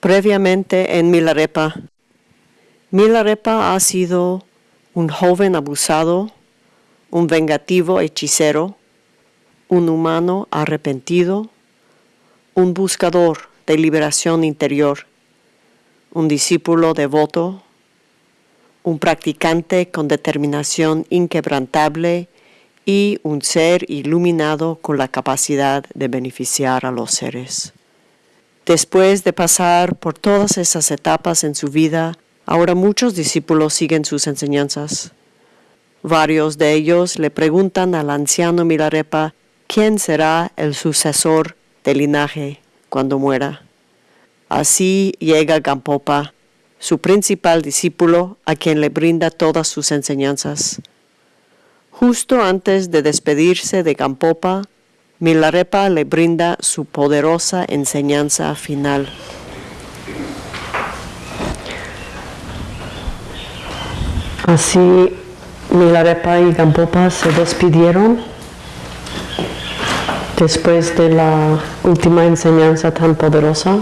Previamente en Milarepa. Milarepa ha sido un joven abusado, un vengativo hechicero, un humano arrepentido, un buscador de liberación interior, un discípulo devoto, un practicante con determinación inquebrantable y un ser iluminado con la capacidad de beneficiar a los seres. Después de pasar por todas esas etapas en su vida, ahora muchos discípulos siguen sus enseñanzas. Varios de ellos le preguntan al anciano Milarepa quién será el sucesor del linaje cuando muera. Así llega Gampopa, su principal discípulo, a quien le brinda todas sus enseñanzas. Justo antes de despedirse de Gampopa, Milarepa le brinda su poderosa enseñanza final. Así Milarepa y Gampopa se despidieron después de la última enseñanza tan poderosa.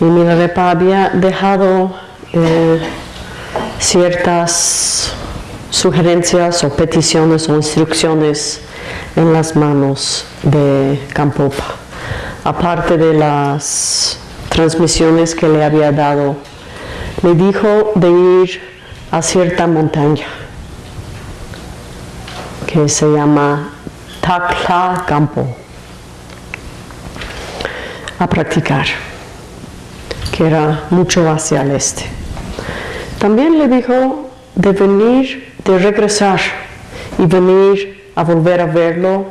Y Milarepa había dejado eh, ciertas sugerencias o peticiones o instrucciones en las manos de Campopa, aparte de las transmisiones que le había dado. Le dijo de ir a cierta montaña que se llama Takla Campo a practicar que era mucho hacia el este. También le dijo de venir, de regresar y venir a volver a verlo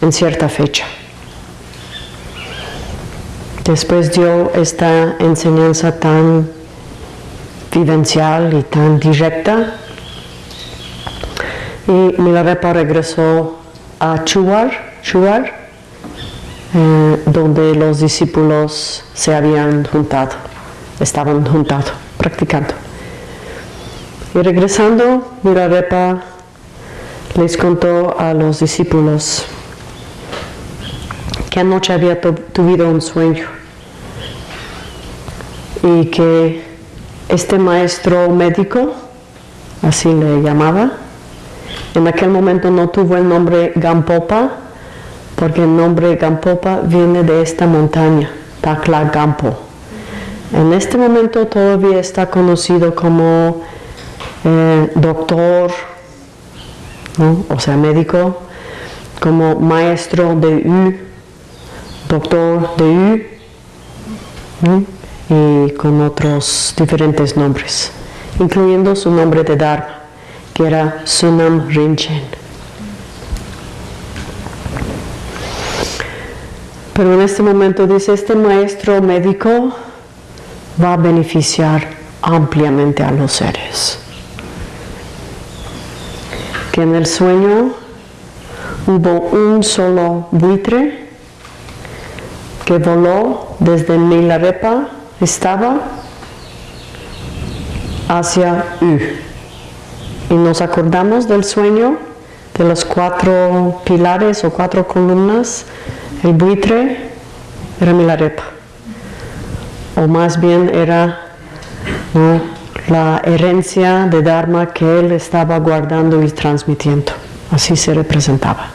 en cierta fecha. Después dio esta enseñanza tan vivencial y tan directa y Milarepa regresó a Chuar, Chuar eh, donde los discípulos se habían juntado estaban juntados, practicando. Y regresando, Mirarepa les contó a los discípulos que anoche había tuvido un sueño y que este maestro médico, así le llamaba, en aquel momento no tuvo el nombre Gampopa, porque el nombre Gampopa viene de esta montaña, Takla Gampo. En este momento todavía está conocido como eh, doctor, o sea, médico, como maestro de U, doctor de U, y con otros diferentes nombres, incluyendo su nombre de Dharma, que era Sunam Rinchen. Pero en este momento dice, este maestro médico va a beneficiar ampliamente a los seres. En el sueño hubo un solo buitre que voló desde Milarepa, estaba hacia U. Y nos acordamos del sueño de los cuatro pilares o cuatro columnas. El buitre era Milarepa o más bien era la herencia de Dharma que él estaba guardando y transmitiendo. Así se representaba.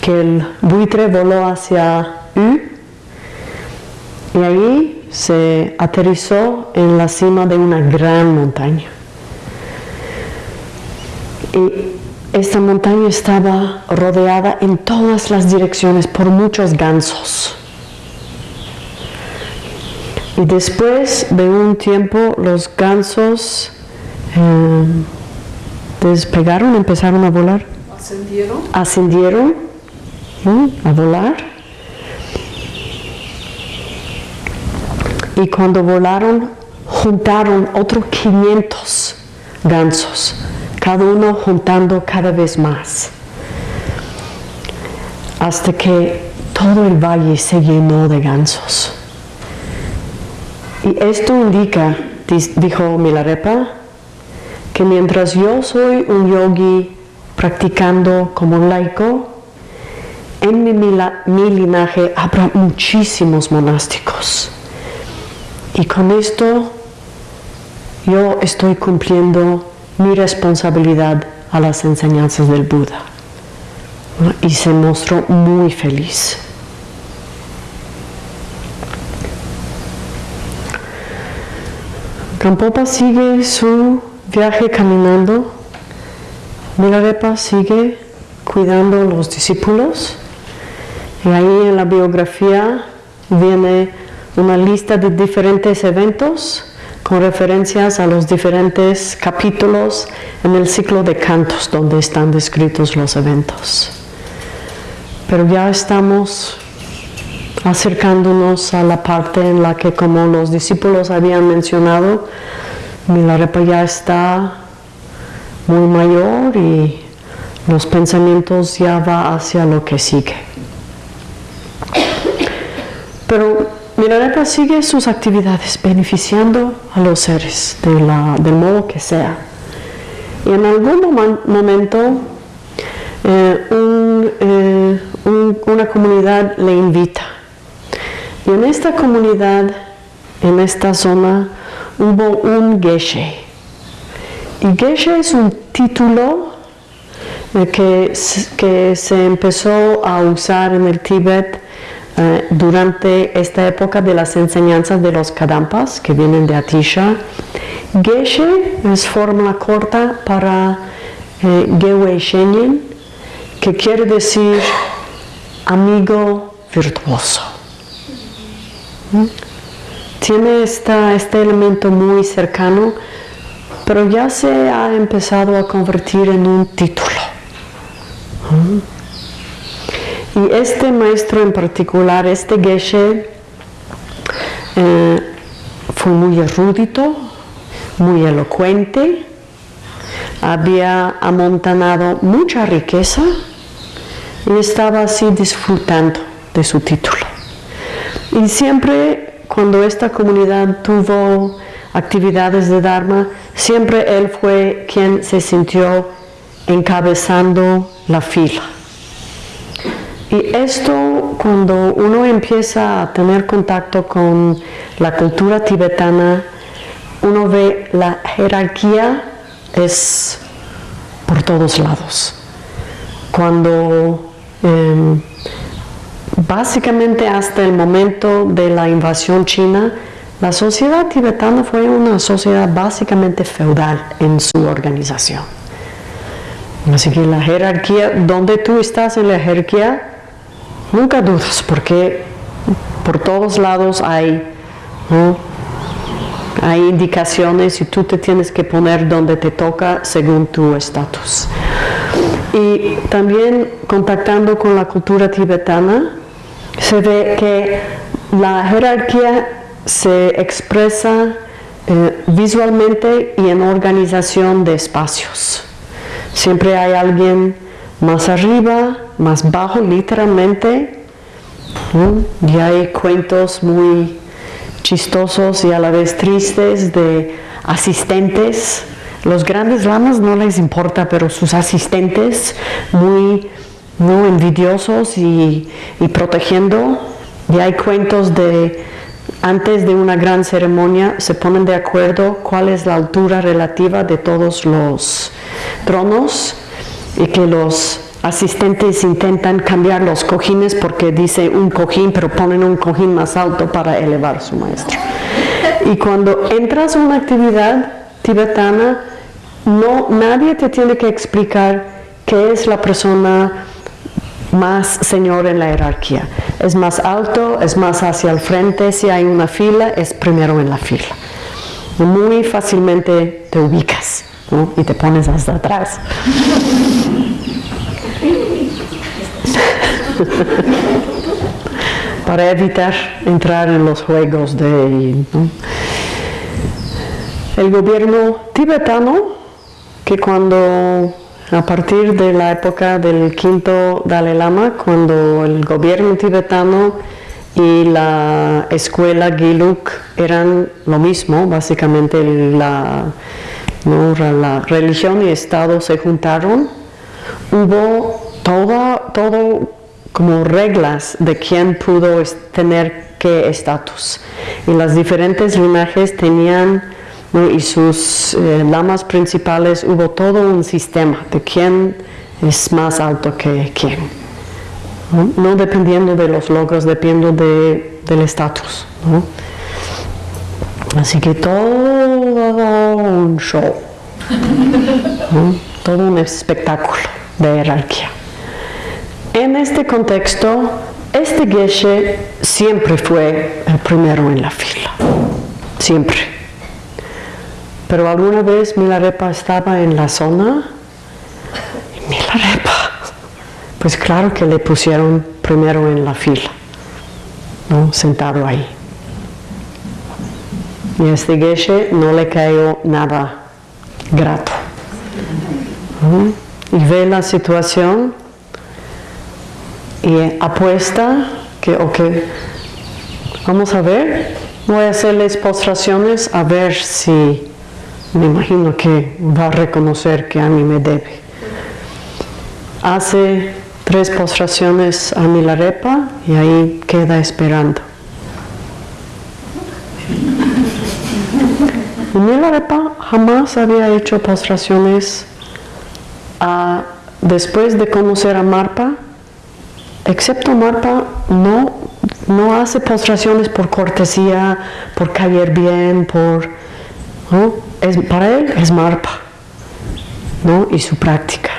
Que el buitre voló hacia U y ahí se aterrizó en la cima de una gran montaña. Y esta montaña estaba rodeada en todas las direcciones por muchos gansos. Y después de un tiempo los gansos eh, despegaron, empezaron a volar. Ascendieron. Ascendieron a volar. Y cuando volaron, juntaron otros 500 gansos, cada uno juntando cada vez más, hasta que todo el valle se llenó de gansos. Y esto indica, dijo Milarepa, que mientras yo soy un yogi practicando como laico, en mi, mi linaje habrá muchísimos monásticos. Y con esto yo estoy cumpliendo mi responsabilidad a las enseñanzas del Buda. Y se mostró muy feliz. Campopa sigue su viaje caminando. Milarepa sigue cuidando los discípulos. Y ahí en la biografía viene una lista de diferentes eventos con referencias a los diferentes capítulos en el ciclo de cantos donde están descritos los eventos. Pero ya estamos acercándonos a la parte en la que, como los discípulos habían mencionado, Milarepa ya está muy mayor y los pensamientos ya va hacia lo que sigue. Pero Milarepa sigue sus actividades beneficiando a los seres de la, del modo que sea. Y en algún momento eh, eh, una comunidad le invita y en esta comunidad, en esta zona, hubo un geshe. Y geshe es un título que, que se empezó a usar en el Tíbet eh, durante esta época de las enseñanzas de los Kadampas, que vienen de Atisha. Geshe es forma corta para eh, Gewe Shenyin, que quiere decir amigo virtuoso. Tiene este elemento muy cercano, pero ya se ha empezado a convertir en un título. Y este maestro en particular, este Geshe, eh, fue muy erudito, muy elocuente, había amontanado mucha riqueza y estaba así disfrutando de su título. Y siempre cuando esta comunidad tuvo actividades de Dharma, siempre él fue quien se sintió encabezando la fila. Y esto, cuando uno empieza a tener contacto con la cultura tibetana, uno ve la jerarquía es por todos lados. Cuando em, Básicamente hasta el momento de la invasión china, la sociedad tibetana fue una sociedad básicamente feudal en su organización. Así que la jerarquía, donde tú estás en la jerarquía, nunca dudas, porque por todos lados hay, hay indicaciones y tú te tienes que poner donde te toca según tu estatus. Y también contactando con la cultura tibetana, se ve que la jerarquía se expresa eh, visualmente y en organización de espacios. Siempre hay alguien más arriba, más bajo, literalmente. Y hay cuentos muy chistosos y a la vez tristes de asistentes. Los grandes lamas no les importa, pero sus asistentes muy no envidiosos y, protegiendo. Y hay cuentos de antes de una gran ceremonia se ponen de acuerdo cuál es la altura relativa de todos los tronos y que los asistentes intentan cambiar los cojines porque dice un cojín, pero ponen un cojín más alto para elevar su maestro. Y cuando entras a una actividad tibetana, no, nadie te tiene que explicar qué es la persona más señor en la jerarquía. Es más alto, es más hacia el frente, si hay una fila, es primero en la fila. Muy fácilmente te ubicas y te pones hasta atrás. Para evitar entrar en los juegos de... El gobierno tibetano, que cuando a partir de la época del quinto Dalai Lama, cuando el gobierno tibetano y la escuela Giluk eran lo mismo, básicamente la, religión y Estado se juntaron, hubo todo como reglas de quién pudo tener qué estatus. Y las diferentes linajes tenían, y sus eh, lamas principales, hubo todo un sistema de quién es más alto que quién. No, dependiendo de los logros, dependiendo de, del estatus. Así que todo un show, todo un espectáculo de jerarquía. En este contexto, este Geshe siempre fue el primero en la fila, siempre. Pero alguna vez Milarepa estaba en la zona y Milarepa, pues claro que le pusieron primero en la fila, ¿no? sentado ahí. Y a este Geshe no le cayó nada grato. Y ve la situación y apuesta que, ok, vamos a ver, voy a hacerles postraciones a ver si me imagino que va a reconocer que a mí me debe. Hace tres postraciones a Milarepa y ahí queda esperando. Milarepa jamás había hecho postraciones después de conocer a Marpa excepto Marpa, no, no hace postraciones por cortesía, por caer bien, por... Es, para él es Marpa ¿no? y su práctica.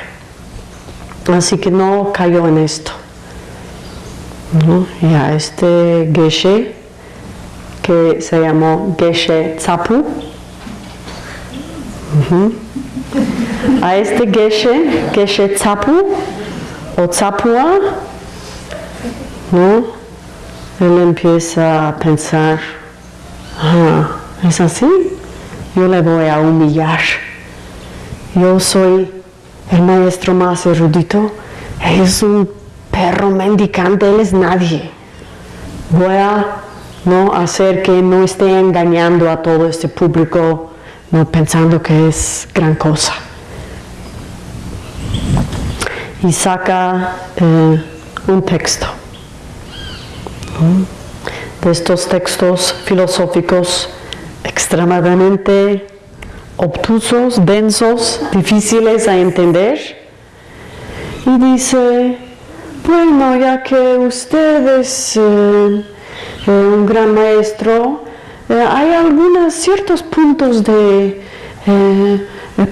Así que no cayó en esto. Y a este Geshe, que se llamó Geshe Tzapu, a este Geshe, Geshe Tzapu o Tzapua, ¿no? Él empieza a pensar, ah, ¿es así? Yo le voy a humillar. Yo soy el maestro más erudito. es un perro mendicante, él es nadie. Voy a no hacer que no esté engañando a todo este público, no pensando que es gran cosa. Y saca eh, un texto de estos textos filosóficos extremadamente obtusos, densos, difíciles a entender. Y dice, bueno, ya que usted es eh, eh, un gran maestro, eh, hay algunos ciertos puntos de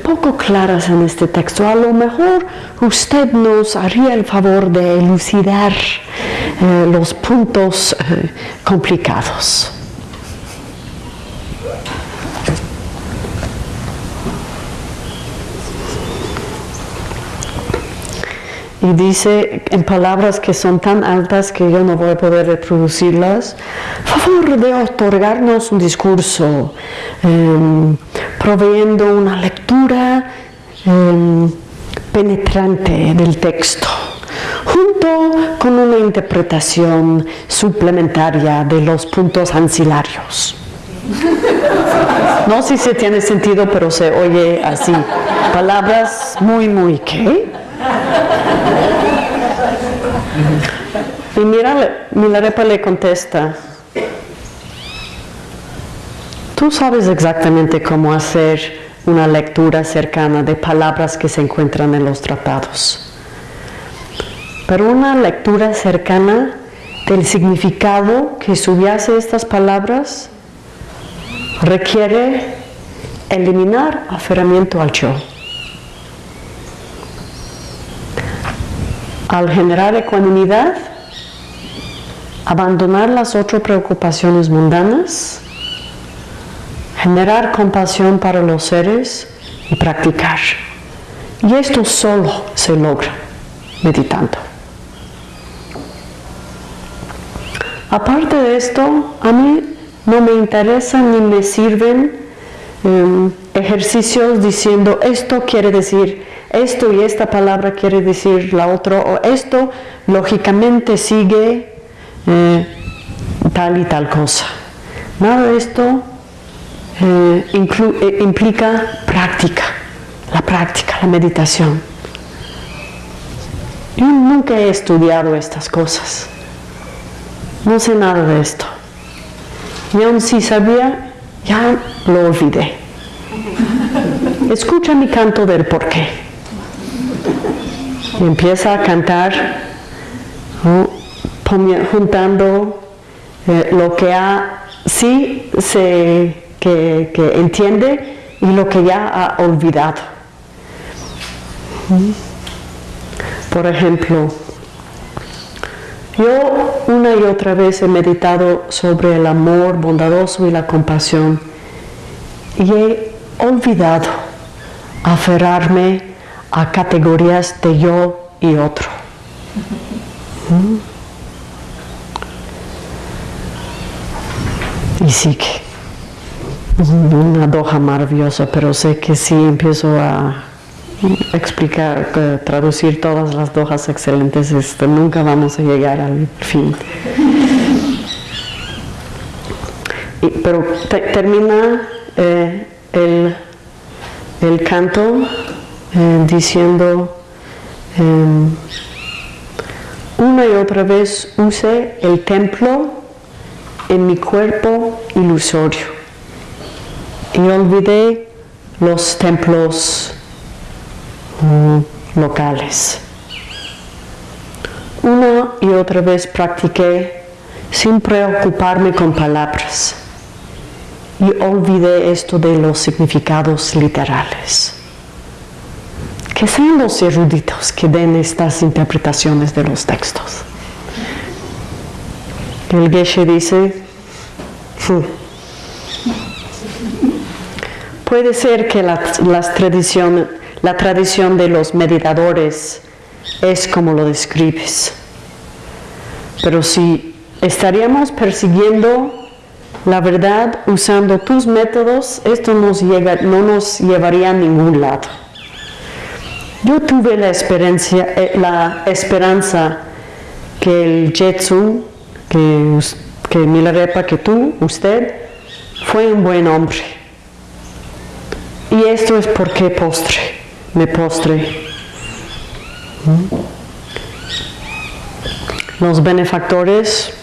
poco claras en este texto. A lo mejor usted nos haría el favor de elucidar los puntos complicados. Y dice en palabras que son tan altas que yo no voy a poder reproducirlas, favor de otorgarnos un discurso, em, proveyendo una lectura em, penetrante del texto, junto con una interpretación suplementaria de los puntos ancilarios. No sé si tiene sentido, pero se oye así. Palabras muy, muy, ¿qué? Y mira, Milarepa le contesta, tú sabes exactamente cómo hacer una lectura cercana de palabras que se encuentran en los tratados. Pero una lectura cercana del significado que subyace estas palabras requiere eliminar aferramiento al yo. Al generar ecuanimidad, abandonar las otras preocupaciones mundanas, generar compasión para los seres y practicar. Y esto solo se logra meditando. Aparte de esto, a mí no me interesan ni me sirven em, ejercicios diciendo esto quiere decir esto y esta palabra quiere decir la otra, o esto lógicamente sigue eh, tal y tal cosa. Nada de esto eh, eh, implica práctica, la práctica, la meditación. Yo nunca he estudiado estas cosas. No sé nada de esto. Y aún si sabía, ya lo olvidé. Escucha mi canto del porqué. Y empieza a cantar juntando eh, lo que ha, sí se, que, que entiende y lo que ya ha olvidado. Por ejemplo, yo una y otra vez he meditado sobre el amor bondadoso y la compasión y he olvidado aferrarme a categorías de yo y otro. Y sí que una doja maravillosa, pero sé que si empiezo a explicar, eh, traducir todas las dojas excelentes, este, nunca vamos a llegar al fin. pero termina eh, el, el, canto eh, diciendo em, una y otra vez use el templo en mi cuerpo ilusorio y olvidé los templos mm, locales. Una y otra vez practiqué sin preocuparme con palabras y olvidé esto de los significados literales. Que sean los eruditos que den estas interpretaciones de los textos. El Geshe dice, puede ser que la, tradición, la tradición de los meditadores es como lo describes, pero si estaríamos persiguiendo la verdad usando tus métodos, esto no nos llevaría a ningún lado. Yo tuve la, eh, la esperanza que el Jetsun, que, que Milarepa, que tú, usted, fue un buen hombre. Y esto es porque postre, me postre. ¿Mm? Los benefactores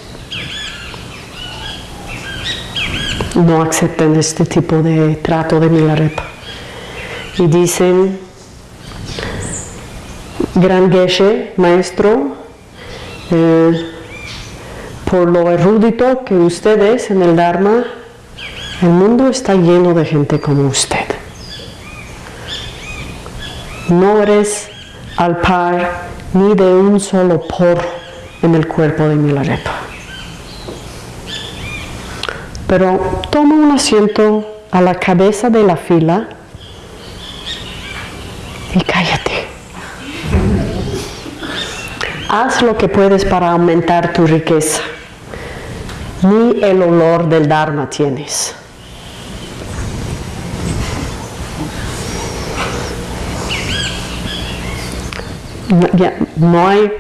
no aceptan este tipo de trato de Milarepa. Y dicen, Gran Geshe, maestro, eh, por lo erudito que usted es en el Dharma, el mundo está lleno de gente como usted. No eres al par ni de un solo porro en el cuerpo de Milarepa. Pero toma un asiento a la cabeza de la fila y cállate. Haz lo que puedes para aumentar tu riqueza. Ni el olor del Dharma tienes. no hay,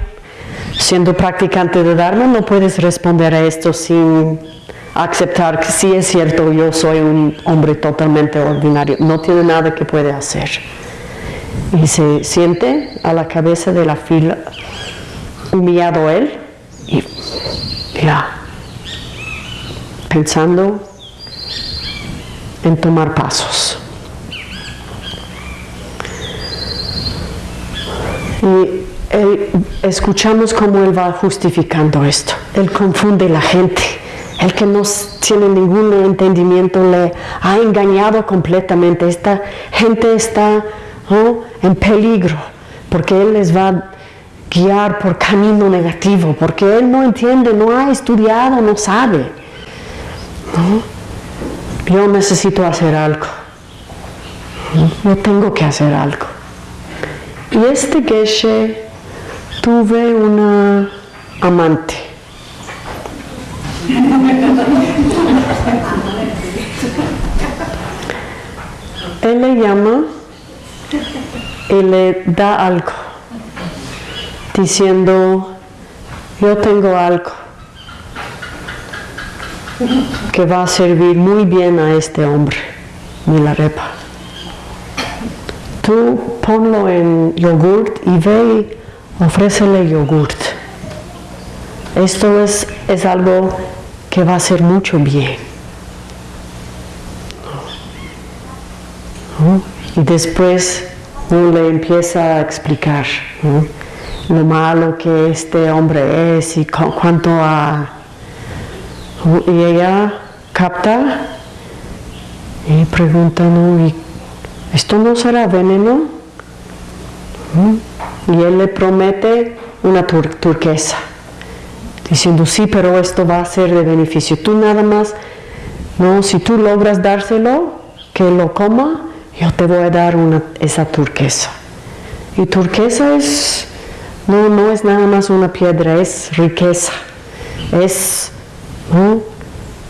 siendo practicante de Dharma, no puedes responder a esto sin aceptar que sí es cierto, yo soy un hombre totalmente ordinario, no tiene nada que puede hacer. Y se siente a la cabeza de la fila, humillado él, y ya, pensando en tomar pasos. Y escuchamos cómo él va justificando esto. Él confunde la gente el que no tiene ningún entendimiento le ha engañado completamente. Esta gente está en peligro porque Él les va guiar por camino negativo, porque Él no entiende, no ha estudiado, no sabe. Yo necesito hacer algo. Yo tengo que hacer algo. Y este Geshe tuve una amante él le llama y le da algo, diciendo, yo tengo algo que va a servir muy bien a este hombre, Milarepa. Tú ponlo en yogurt y ve ofrécele yogurt. Esto es, es algo que va a hacer mucho bien. Y después le empieza a explicar lo malo que este hombre es y cuánto a... Y ella capta y pregunta, ¿no? ¿esto no será veneno? Y él le promete una turquesa, diciendo, sí, pero esto va a ser de beneficio. Tú nada más, no, si tú logras dárselo, que lo coma, yo te voy a dar una, esa turquesa. Y turquesa es, no, no es nada más una piedra, es riqueza, es,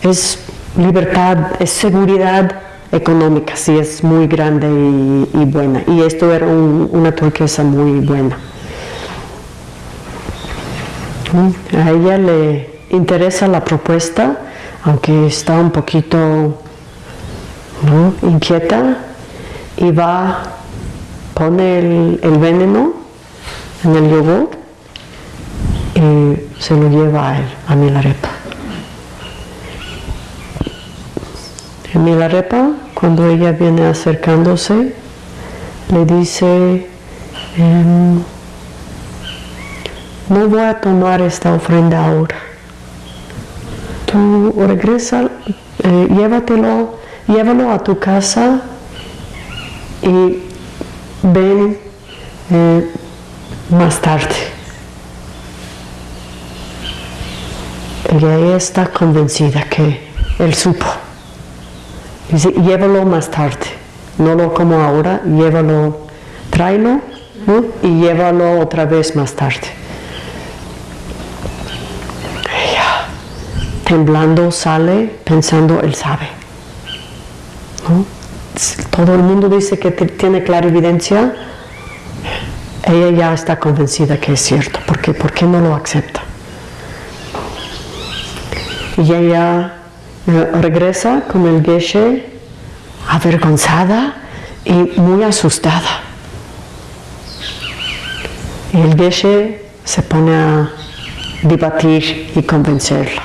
es libertad, es seguridad económica, sí, es muy grande y, buena. Y esto era una turquesa muy buena. A ella le interesa la propuesta, aunque está un poquito inquieta, y va, pone el veneno en el yogur y se lo lleva a él, a Milarepa. Milarepa, cuando ella viene acercándose, le dice, em, no voy a tomar esta ofrenda ahora. Tú regresa, eh, llévatelo, llévalo a tu casa y ven eh, más tarde. Ella está convencida que él supo. Dice, llévalo más tarde, no lo como ahora, llévalo, tráelo y llévalo otra vez más tarde. Ella, temblando, sale pensando, él sabe. Todo el mundo dice que tiene clara evidencia, ella ya está convencida que es cierto. ¿Por qué? ¿Por qué no lo acepta? Y ella regresa con el geshe avergonzada y muy asustada. Y el geshe se pone a debatir y convencerla,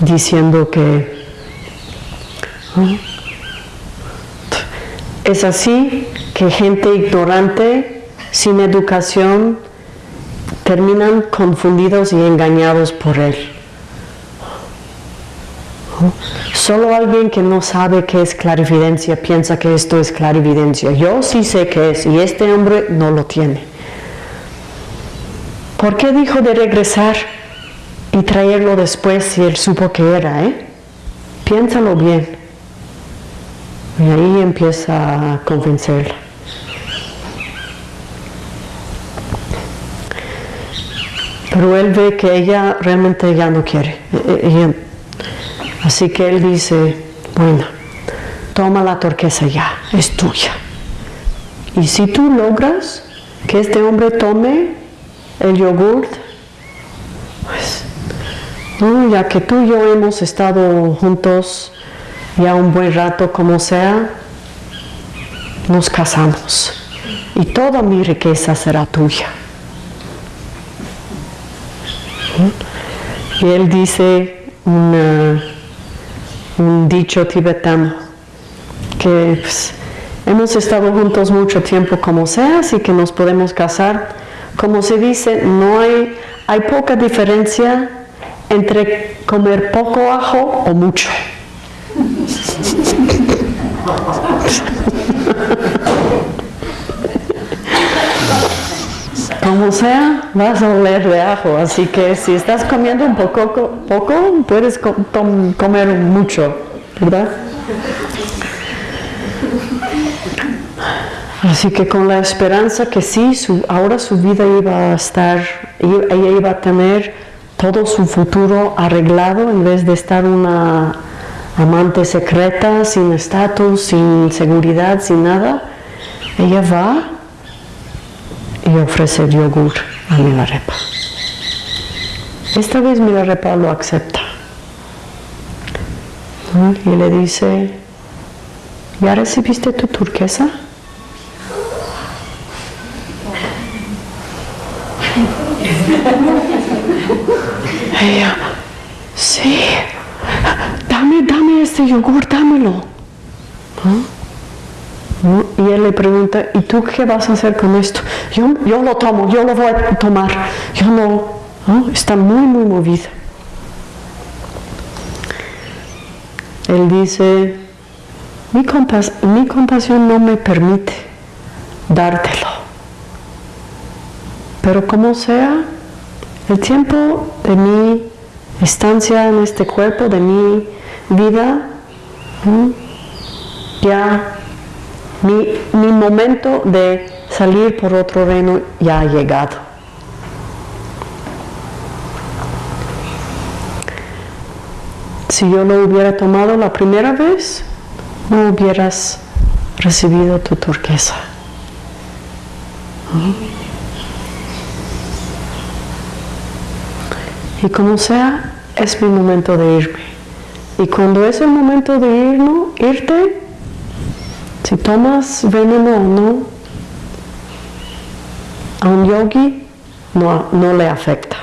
diciendo que es así que gente ignorante, sin educación, terminan confundidos y engañados por él. Solo alguien que no sabe qué es clarividencia piensa que esto es clarividencia. Yo sí sé qué es y este hombre no lo tiene. ¿Por qué dijo de regresar y traerlo después si él supo que era? Eh? Piénsalo bien. Y ahí empieza a convencerla. Pero él ve que ella realmente ya no quiere. E, e, así que él dice, bueno, toma la turquesa ya, es tuya. Y si tú logras que este hombre tome el yogurt, pues, ya que tú y yo hemos estado juntos ya un buen rato como sea, nos casamos y toda mi riqueza será tuya. Y él dice un dicho tibetano que pues, hemos estado juntos mucho tiempo como sea, así que nos podemos casar. Como se dice, no hay, hay poca diferencia entre comer poco ajo o mucho. Como sea, vas a oler de ajo, así que si estás comiendo un poco, poco puedes comer mucho, ¿verdad? Así que con la esperanza que sí, ahora su vida iba a estar, ella iba a tener todo su futuro arreglado en vez de estar una amante secreta, sin estatus, sin seguridad, sin nada, ella va y ofrecer yogur a Milarepa. Esta vez Milarepa lo acepta y le dice, ¿ya recibiste tu turquesa? Ella, sí, dame, dame este yogur, dámelo. Y él le pregunta, ¿y tú qué vas a hacer con esto? Yo, yo lo tomo, yo lo voy a tomar. Yo no, está muy, muy movido. Él dice, mi compasión no me permite dártelo. Pero como sea, el tiempo de mi estancia en este cuerpo, de mi vida, ya mi, momento de salir por otro reino ya ha llegado. Si yo lo hubiera tomado la primera vez, no hubieras recibido tu turquesa. Y como sea, es mi momento de irme. Y cuando es el momento de irnos, irte, si tomas veneno o no, a un yogi no, no le afecta.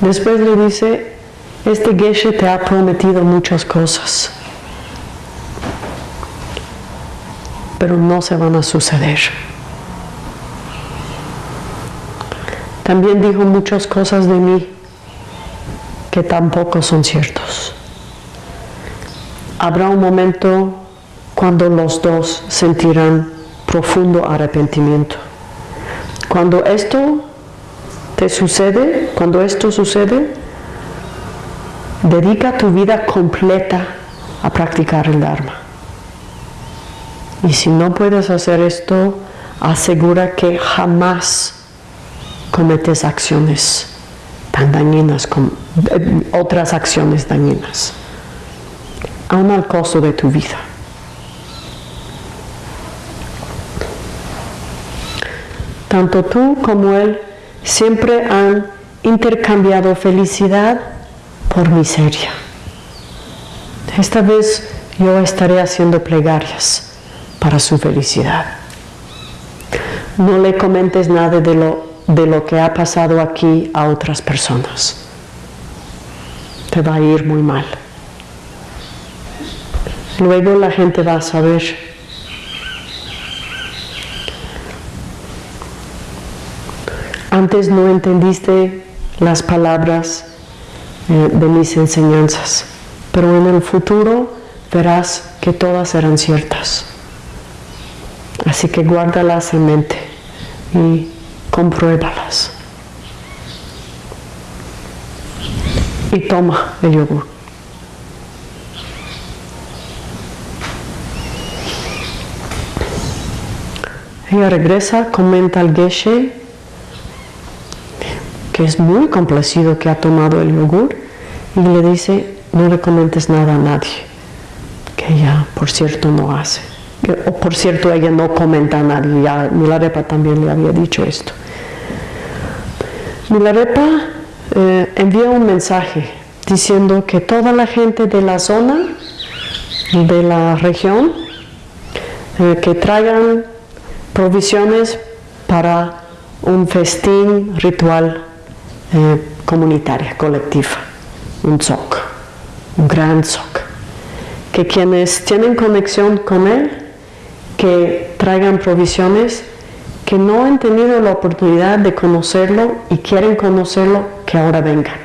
Después le dice, este Geshe te ha prometido muchas cosas, pero no se van a suceder. También dijo muchas cosas de mí que tampoco son ciertos. Habrá un momento cuando los dos sentirán profundo arrepentimiento. Cuando esto te sucede, cuando esto sucede, dedica tu vida completa a practicar el Dharma. Y si no puedes hacer esto, asegura que jamás cometes acciones tan dañinas como eh, otras acciones dañinas, aún al costo de tu vida. Tanto tú como él siempre han intercambiado felicidad por miseria. Esta vez yo estaré haciendo plegarias para su felicidad. No le comentes nada de lo de lo que ha pasado aquí a otras personas. Te va a ir muy mal. Luego la gente va a saber. Antes no entendiste las palabras eh, de mis enseñanzas, pero en el futuro verás que todas serán ciertas. Así que guárdalas en mente y compruébalas. Y toma el yogur. Ella regresa, comenta al Geshe, que es muy complacido que ha tomado el yogur, y le dice, no le comentes nada a nadie, que ella, por cierto, no hace. O por cierto, ella no comenta a nadie, ya Milarepa también le había dicho esto. Milarepa eh, envía un mensaje diciendo que toda la gente de la zona, de la región, eh, que traigan provisiones para un festín ritual eh, comunitario, colectivo, un SOC, un gran SOC. Que quienes tienen conexión con él, que traigan provisiones que no han tenido la oportunidad de conocerlo y quieren conocerlo, que ahora vengan.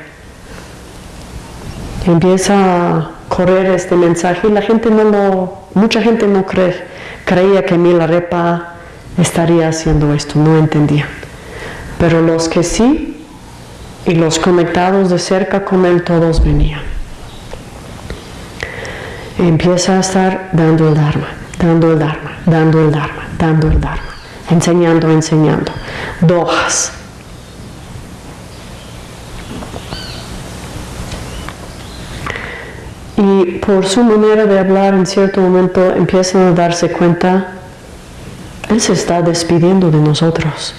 Empieza a correr este mensaje y la gente no lo, mucha gente no cree, creía que Milarepa estaría haciendo esto, no entendía. Pero los que sí y los conectados de cerca con él todos venían. Empieza a estar dando el Dharma, dando el Dharma, dando el Dharma, dando el Dharma enseñando, enseñando. Dojas. Y por su manera de hablar, en cierto momento empiezan a darse cuenta, Él se está despidiendo de nosotros.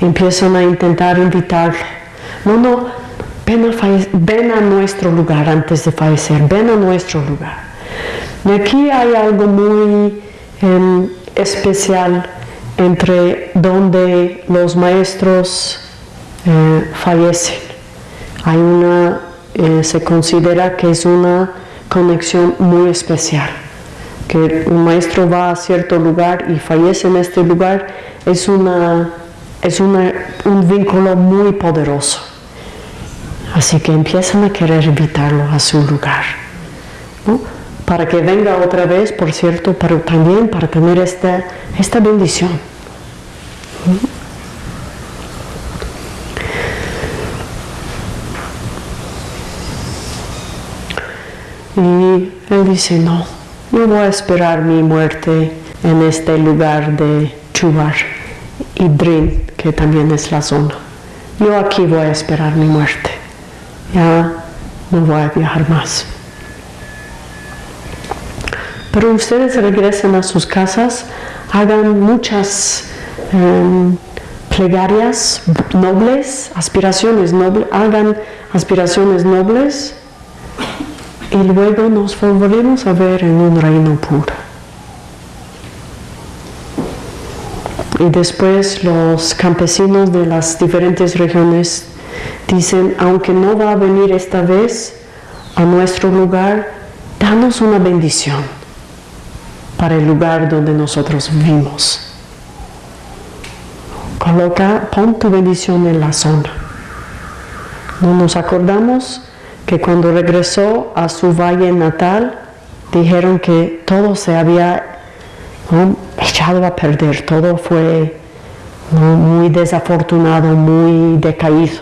Empiezan a intentar invitarlo. No, no, ven a, ven a nuestro lugar antes de fallecer, ven a nuestro lugar. Y aquí hay algo muy em, especial entre donde los maestros eh, fallecen. Hay una, eh, se considera que es una conexión muy especial, que un maestro va a cierto lugar y fallece en este lugar, es, una, es una, un vínculo muy poderoso. Así que empiezan a querer invitarlo a su lugar. Para que venga otra vez, por cierto, pero también para tener esta, esta bendición. Y él dice, no, yo voy a esperar mi muerte en este lugar de Chubar y Drin, que también es la zona. Yo aquí voy a esperar mi muerte. Ya no voy a viajar más. Pero ustedes regresen a sus casas, hagan muchas em, plegarias nobles, aspiraciones nobles, hagan aspiraciones nobles y luego nos volveremos a ver en un reino puro. Y después los campesinos de las diferentes regiones dicen, aunque no va a venir esta vez a nuestro lugar, danos una bendición para el lugar donde nosotros vivimos. Coloca, pon tu bendición en la zona. No nos acordamos que cuando regresó a su valle natal, dijeron que todo se había echado a perder, todo fue muy desafortunado, muy decaído.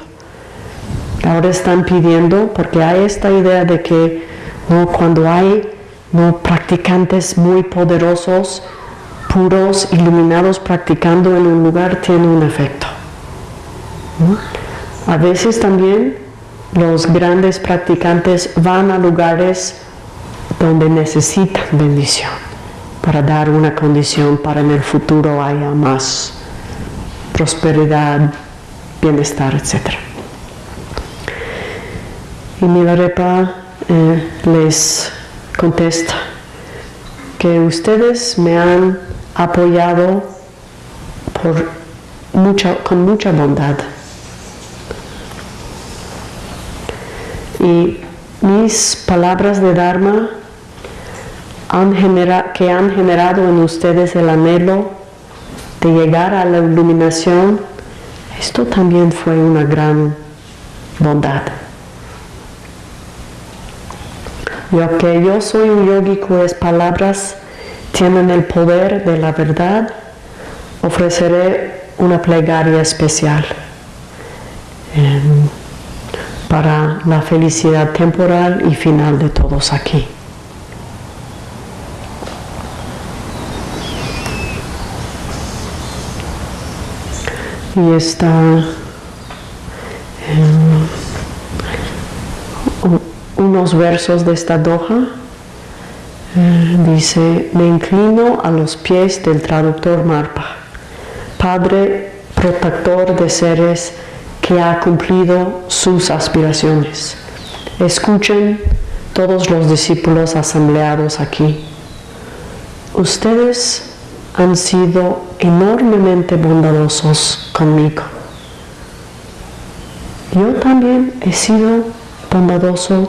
Ahora están pidiendo, porque hay esta idea de que cuando hay practicantes muy poderosos, puros, iluminados, practicando en un lugar, tiene un efecto. A veces también los grandes practicantes van a lugares donde necesitan bendición para dar una condición para en el futuro haya más prosperidad, bienestar, etc. Y Milarepa eh, les contesta que ustedes me han apoyado con mucha bondad Y mis palabras de Dharma que han generado en ustedes el anhelo de llegar a la iluminación, esto también fue una gran bondad. Lo que yo soy un yogi cuyas palabras tienen el poder de la verdad, ofreceré una plegaria especial para la felicidad temporal y final de todos aquí. Y está unos versos de esta doja. Eh, dice, me inclino a los pies del traductor Marpa, Padre protector de seres que ha cumplido sus aspiraciones. Escuchen todos los discípulos asambleados aquí. Ustedes han sido enormemente bondadosos conmigo. Yo también he sido bondadoso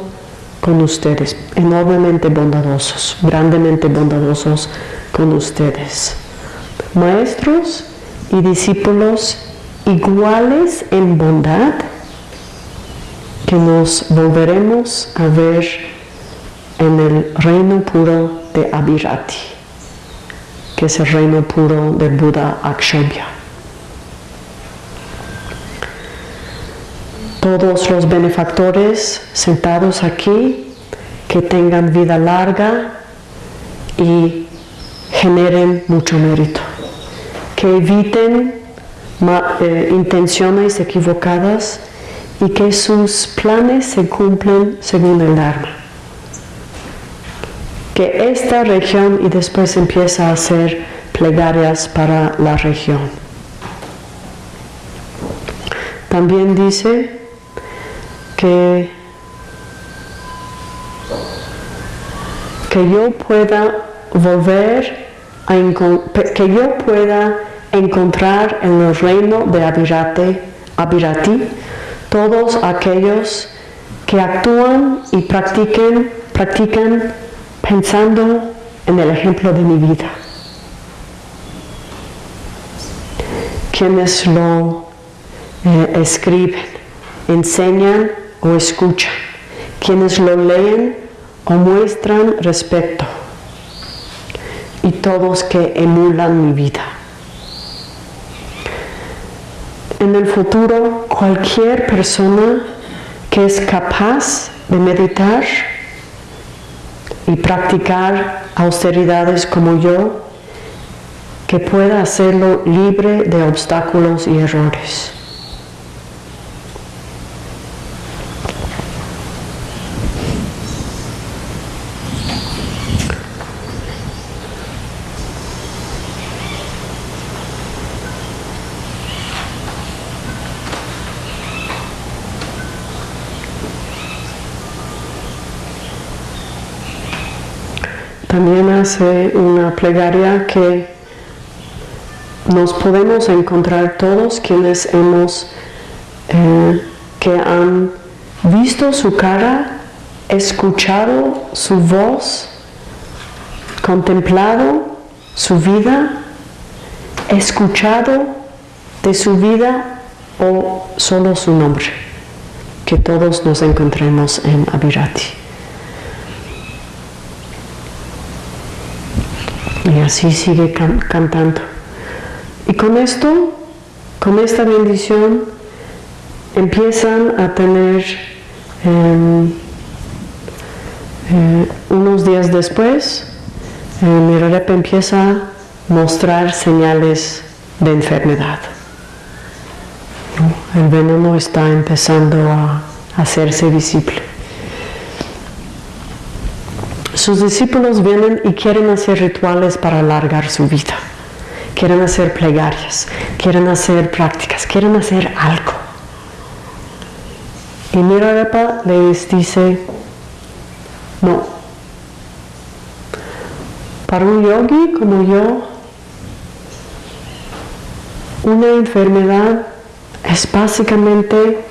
con ustedes, enormemente bondadosos, grandemente bondadosos con ustedes. Maestros y discípulos iguales en bondad que nos volveremos a ver en el reino puro de Abhirati, que es el reino puro del Buda Akshobhya. Todos los benefactores sentados aquí, que tengan vida larga y generen mucho mérito, que eviten eh, intenciones equivocadas y que sus planes se cumplen según el Dharma. Que esta región y después empieza a hacer plegarias para la región. También dice que, que yo pueda volver a que yo pueda encontrar en el reino de Abirate, Abirati todos aquellos que actúan y practiquen, practican pensando en el ejemplo de mi vida. Quienes lo eh, escriben, enseñan o escuchan, quienes lo leen o muestran respeto y todos que emulan mi vida. En el futuro, cualquier persona que es capaz de meditar y practicar austeridades como yo, que pueda hacerlo libre de obstáculos y errores. También hace una plegaria que nos podemos encontrar todos quienes hemos, eh, que han visto su cara, escuchado su voz, contemplado su vida, escuchado de su vida o solo su nombre, que todos nos encontremos en Abirati. Y así sigue cantando. Y con esto, con esta bendición, empiezan a tener em, eh, unos días después, eh, Mirarepa empieza a mostrar señales de enfermedad. El veneno está empezando a hacerse visible sus discípulos vienen y quieren hacer rituales para alargar su vida. Quieren hacer plegarias, quieren hacer prácticas, quieren hacer algo. Y Mirarepa les dice, no. Para un yogi como yo, una enfermedad es básicamente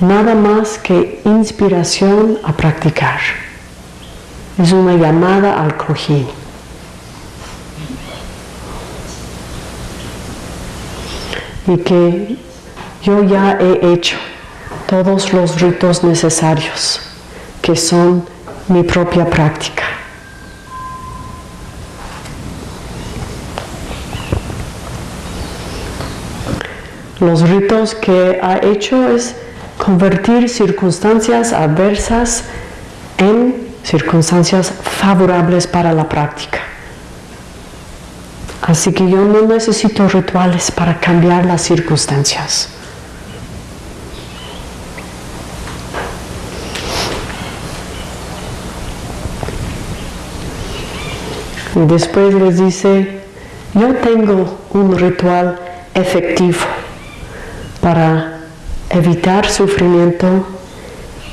nada más que inspiración a practicar es una llamada al cojín. Y que yo ya he hecho todos los ritos necesarios, que son mi propia práctica. Los ritos que ha hecho es convertir circunstancias adversas en circunstancias favorables para la práctica. Así que yo no necesito rituales para cambiar las circunstancias. Y después les dice, yo tengo un ritual efectivo para evitar sufrimiento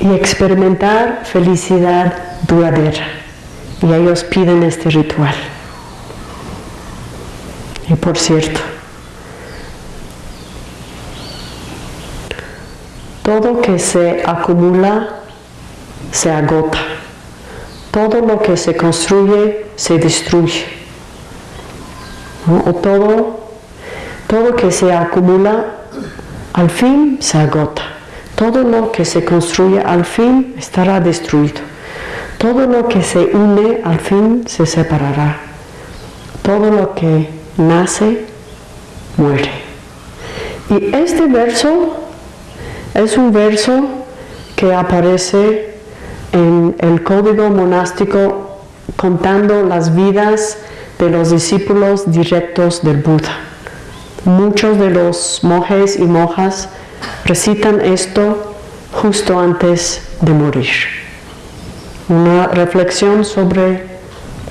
y experimentar felicidad duradera. Y ellos piden este ritual. Y por cierto, todo que se acumula se agota. Todo lo que se construye se destruye. O todo, todo que se acumula al fin se agota. Todo lo que se construye al fin estará destruido. Todo lo que se une al fin se separará. Todo lo que nace muere. Y este verso es un verso que aparece en el código monástico contando las vidas de los discípulos directos del Buda. Muchos de los monjes y monjas recitan esto justo antes de morir una reflexión sobre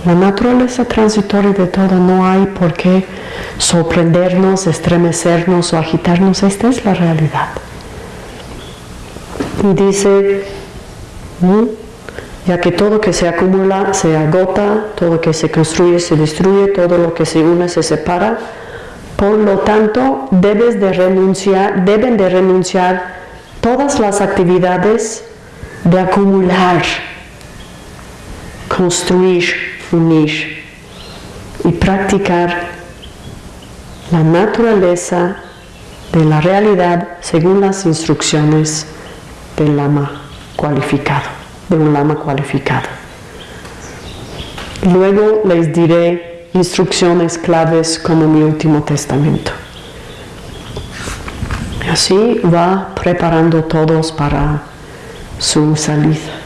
la naturaleza transitoria de todo. No hay por qué sorprendernos, estremecernos o agitarnos. Esta es la realidad. Y dice, ya que todo que se acumula se agota, todo que se construye se destruye, todo lo que se une se separa, Por lo tanto, deben de renunciar todas las actividades de acumular, construir, unir y practicar la naturaleza de la realidad según las instrucciones del lama cualificado, de un lama cualificado. Luego les diré instrucciones claves como mi último testamento. Así va preparando todos para su salida.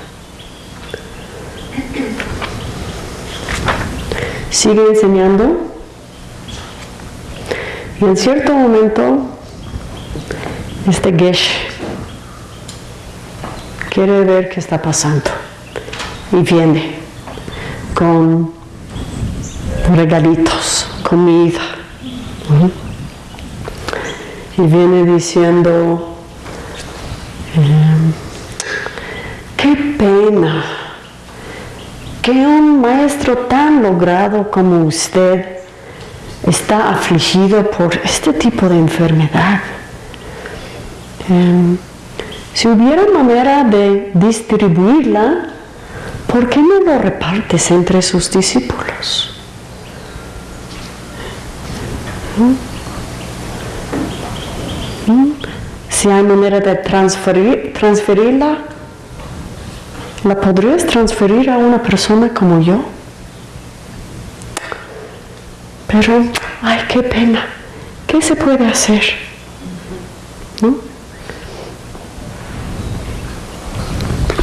Sigue enseñando y en cierto momento este Gesh quiere ver qué está pasando y viene con regalitos, comida. Y viene diciendo, em, qué pena que un maestro tan logrado como usted está afligido por este tipo de enfermedad. Em, si hubiera manera de distribuirla, ¿por qué no lo repartes entre sus discípulos? ¿Mm? ¿Mm? Si hay manera de transferir, transferirla, ¿la podrías transferir a una persona como yo? Pero, ay, qué pena, ¿qué se puede hacer?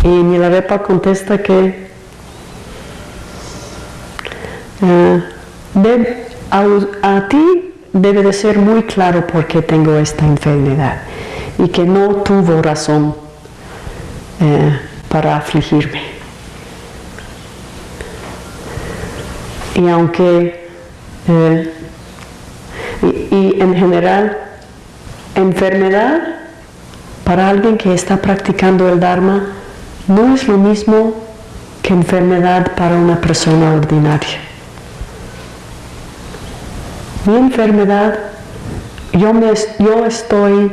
Y Milarepa contesta que eh, a, ti debe de ser muy claro por qué tengo esta enfermedad y que no tuvo razón eh, para afligirme. Y aunque, eh, y en general, enfermedad para alguien que está practicando el Dharma no es lo mismo que enfermedad para una persona ordinaria. Mi enfermedad, yo, me, yo estoy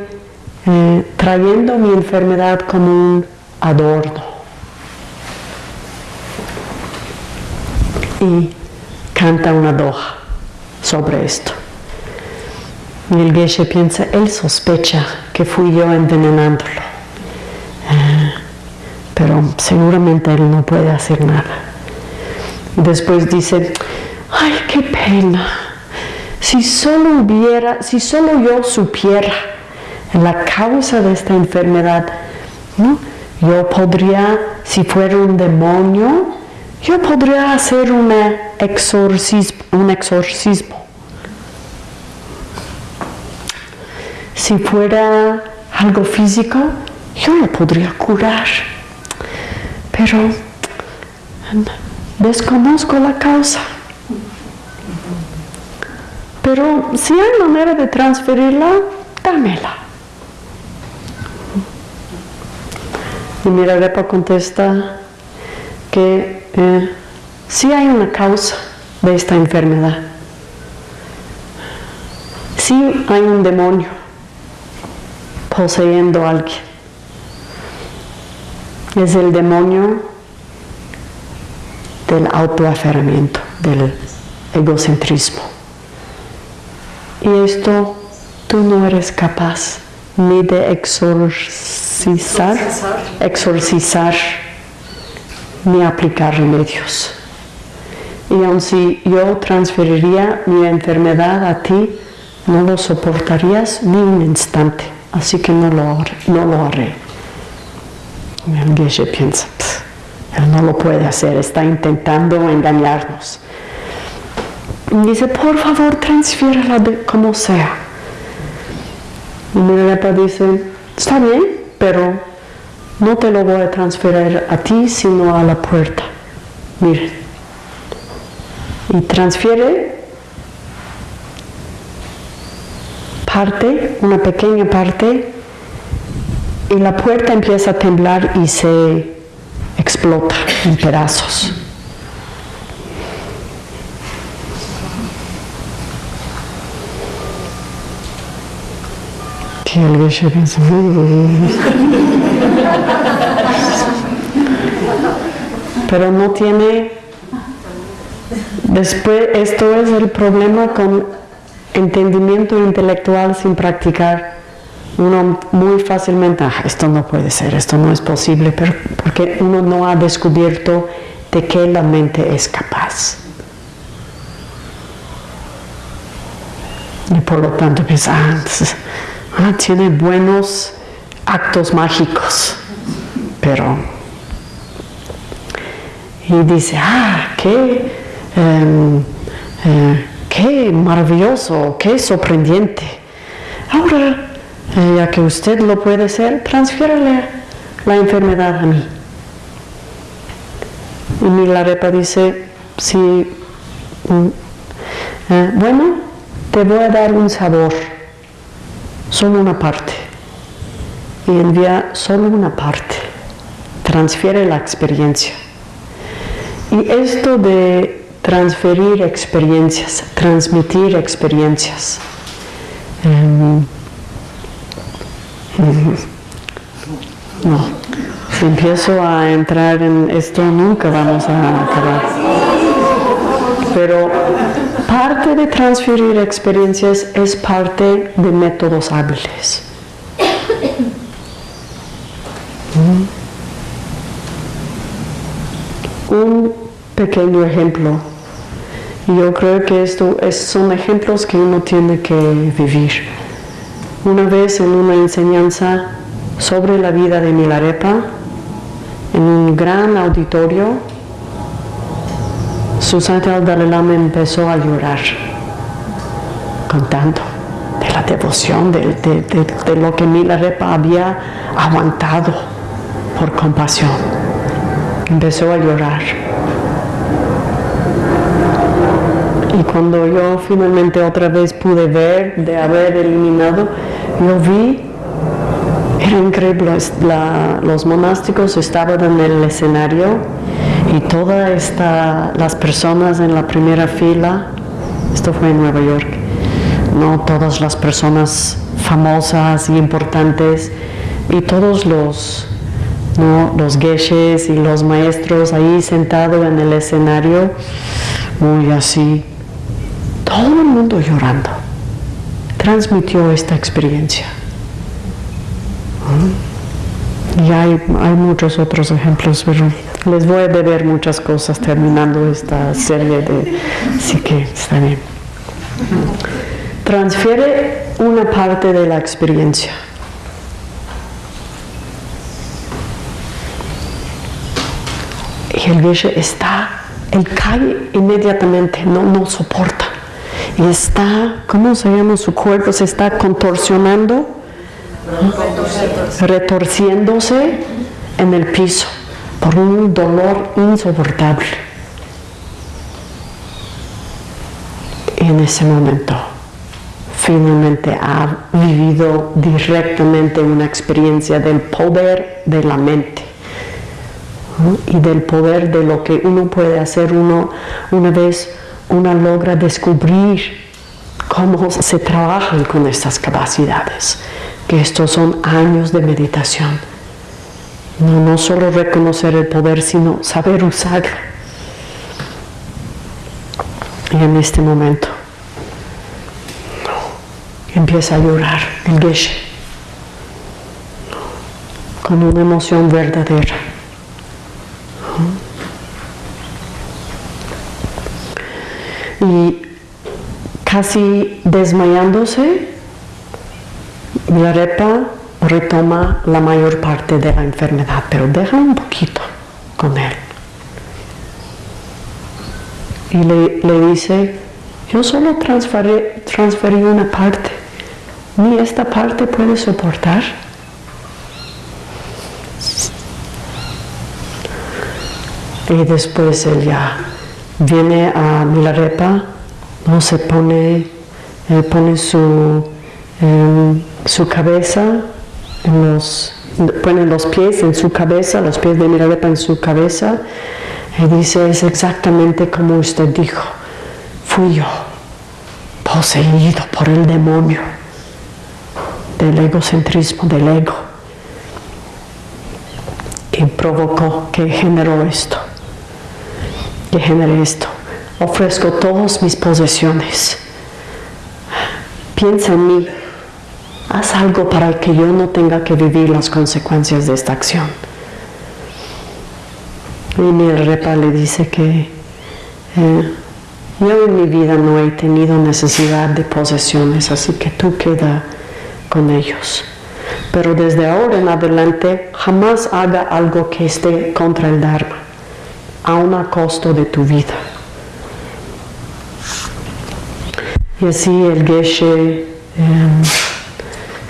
eh, trayendo mi enfermedad como un adorno. Y canta una doja sobre esto. Y el Geshe piensa, él sospecha que fui yo envenenándolo pero seguramente él no puede hacer nada. Después dice, ay, qué pena, si solo hubiera, si solo yo supiera la causa de esta enfermedad, yo podría, si fuera un demonio, yo podría hacer exorcismo, un exorcismo. Si fuera algo físico, yo lo podría curar pero desconozco la causa. Pero si hay manera de transferirla, dámela. Y Mirarepa contesta que eh, si hay una causa de esta enfermedad. Si hay un demonio poseyendo a alguien es el demonio del autoaferramiento, del egocentrismo. Y esto tú no eres capaz ni de exorcizar, exorcizar, ni aplicar remedios. Y aun si yo transferiría mi enfermedad a ti, no lo soportarías ni un instante. Así que no lo, no lo haré. El Geshe piensa, él no lo puede hacer, está intentando engañarnos. Dice, por favor, transfiérala como sea. Y Milarepa dice, está bien, pero no te lo voy a transferir a ti, sino a la puerta. Mire. Y transfiere parte, una pequeña parte y la puerta empieza a temblar y se explota en pedazos. Geshe piensa, "Mm". pero no tiene, después, esto es el problema con entendimiento intelectual sin practicar. Uno muy fácilmente, "Ah, esto no puede ser, esto no es posible, pero porque uno no ha descubierto de qué la mente es capaz. Y por lo tanto piensa, ah, ah, tiene buenos actos mágicos, pero... Y dice, ah, qué, em, eh, qué maravilloso, qué sorprendente. Ahora, eh, ya que usted lo puede hacer, transfiérale la enfermedad a mí. Y Milarepa dice, sí, mm, eh, bueno, te voy a dar un sabor, solo una parte. Y envía solo una parte, transfiere la experiencia. Y esto de transferir experiencias, transmitir experiencias, em, no, si empiezo a entrar en esto nunca vamos a acabar. Pero parte de transferir experiencias es parte de métodos hábiles. Un pequeño ejemplo. Yo creo que esto es- son ejemplos que uno tiene que vivir. Una vez en una enseñanza sobre la vida de Milarepa, en un gran auditorio, su santidad Dalai Lama empezó a llorar, contando de la devoción, de, lo que Milarepa había aguantado por compasión. Empezó a llorar. Y cuando yo finalmente otra vez pude ver de haber eliminado, yo vi, era increíble, los monásticos estaban en el escenario y todas las personas en la primera fila, esto fue en Nueva York, no todas las personas famosas y importantes y todos los, ¿no? los geshes y los maestros ahí sentados en el escenario, muy así, todo el mundo llorando, transmitió esta experiencia. ¿Mm? Y hay, hay muchos otros ejemplos, pero les voy a beber muchas cosas terminando esta serie de... Así que está bien. Transfiere una parte de la experiencia. Y el Geshe está, él cae inmediatamente, no, no soporta. Y está, ¿cómo se llama? Su cuerpo se está contorsionando, retorciéndose en el piso por un dolor insoportable. Y en ese momento, finalmente ha vivido directamente una experiencia del poder de la mente. y del poder de lo que uno puede hacer uno una vez uno logra descubrir cómo se trabajan con estas capacidades, que estos son años de meditación. No, no solo reconocer el poder, sino saber usarlo. Y en este momento empieza a llorar el Geshe con una emoción verdadera. y casi desmayándose, Milarepa retoma la mayor parte de la enfermedad, pero deja un poquito con él. Y le, le dice, yo solo transferí, transferí una parte, ni esta parte puede soportar. Y después él ya viene a Milarepa, ¿no? se pone, él pone su, em, su cabeza, los, pone los pies en su cabeza, los pies de Milarepa en su cabeza, y dice, es exactamente como usted dijo, fui yo, poseído por el demonio del egocentrismo, del ego, que provocó, que generó esto, que generé esto. Ofrezco todas mis posesiones. Piensa en mí. Haz algo para que yo no tenga que vivir las consecuencias de esta acción. Y mi repa le dice que eh, yo en mi vida no he tenido necesidad de posesiones, así que tú queda con ellos. Pero desde ahora en adelante jamás haga algo que esté contra el Dharma, aun a costo de tu vida. Y así el Geshe em,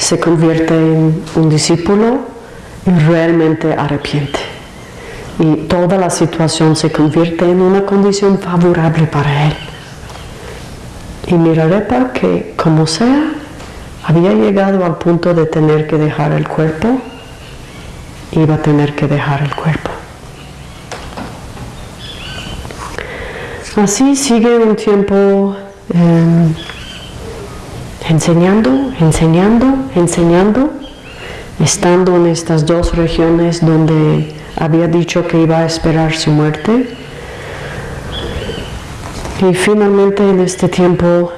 se convierte en un discípulo y realmente arrepiente y toda la situación se convierte en una condición favorable para él. Y Mirarepa que como sea, había llegado al punto de tener que dejar el cuerpo, iba a tener que dejar el cuerpo. Así sigue un tiempo em, enseñando, enseñando, enseñando, estando en estas dos regiones donde había dicho que iba a esperar su muerte. Y finalmente en este tiempo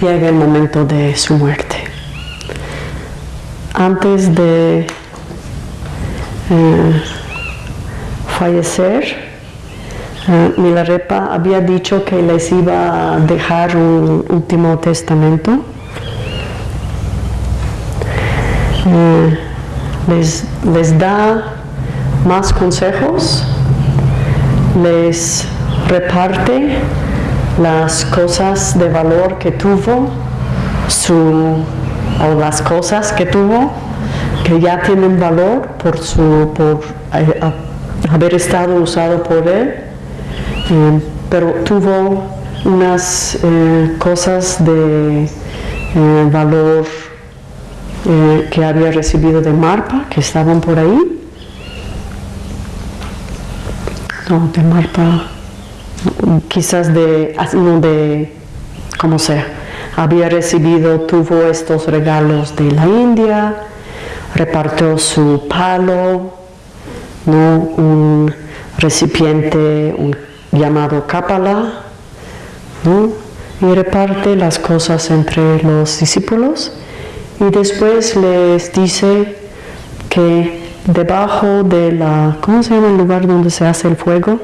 llega el momento de su muerte. Antes de eh, fallecer, Milarepa había dicho que les iba a dejar un último testamento. Eh, les, les da más consejos, les reparte las cosas de valor que tuvo, su, o las cosas que tuvo, que ya tienen valor por, su, por eh, haber estado usado por él, eh, pero tuvo unas cosas de valor eh, que había recibido de Marpa, que estaban por ahí. No, de Marpa, quizás de, no de, como sea, había recibido, tuvo estos regalos de la India, repartió su palo, ¿no? un recipiente un, llamado Kapala, y reparte las cosas entre los discípulos y después les dice que debajo de la, ¿cómo se llama el lugar donde se hace el fuego?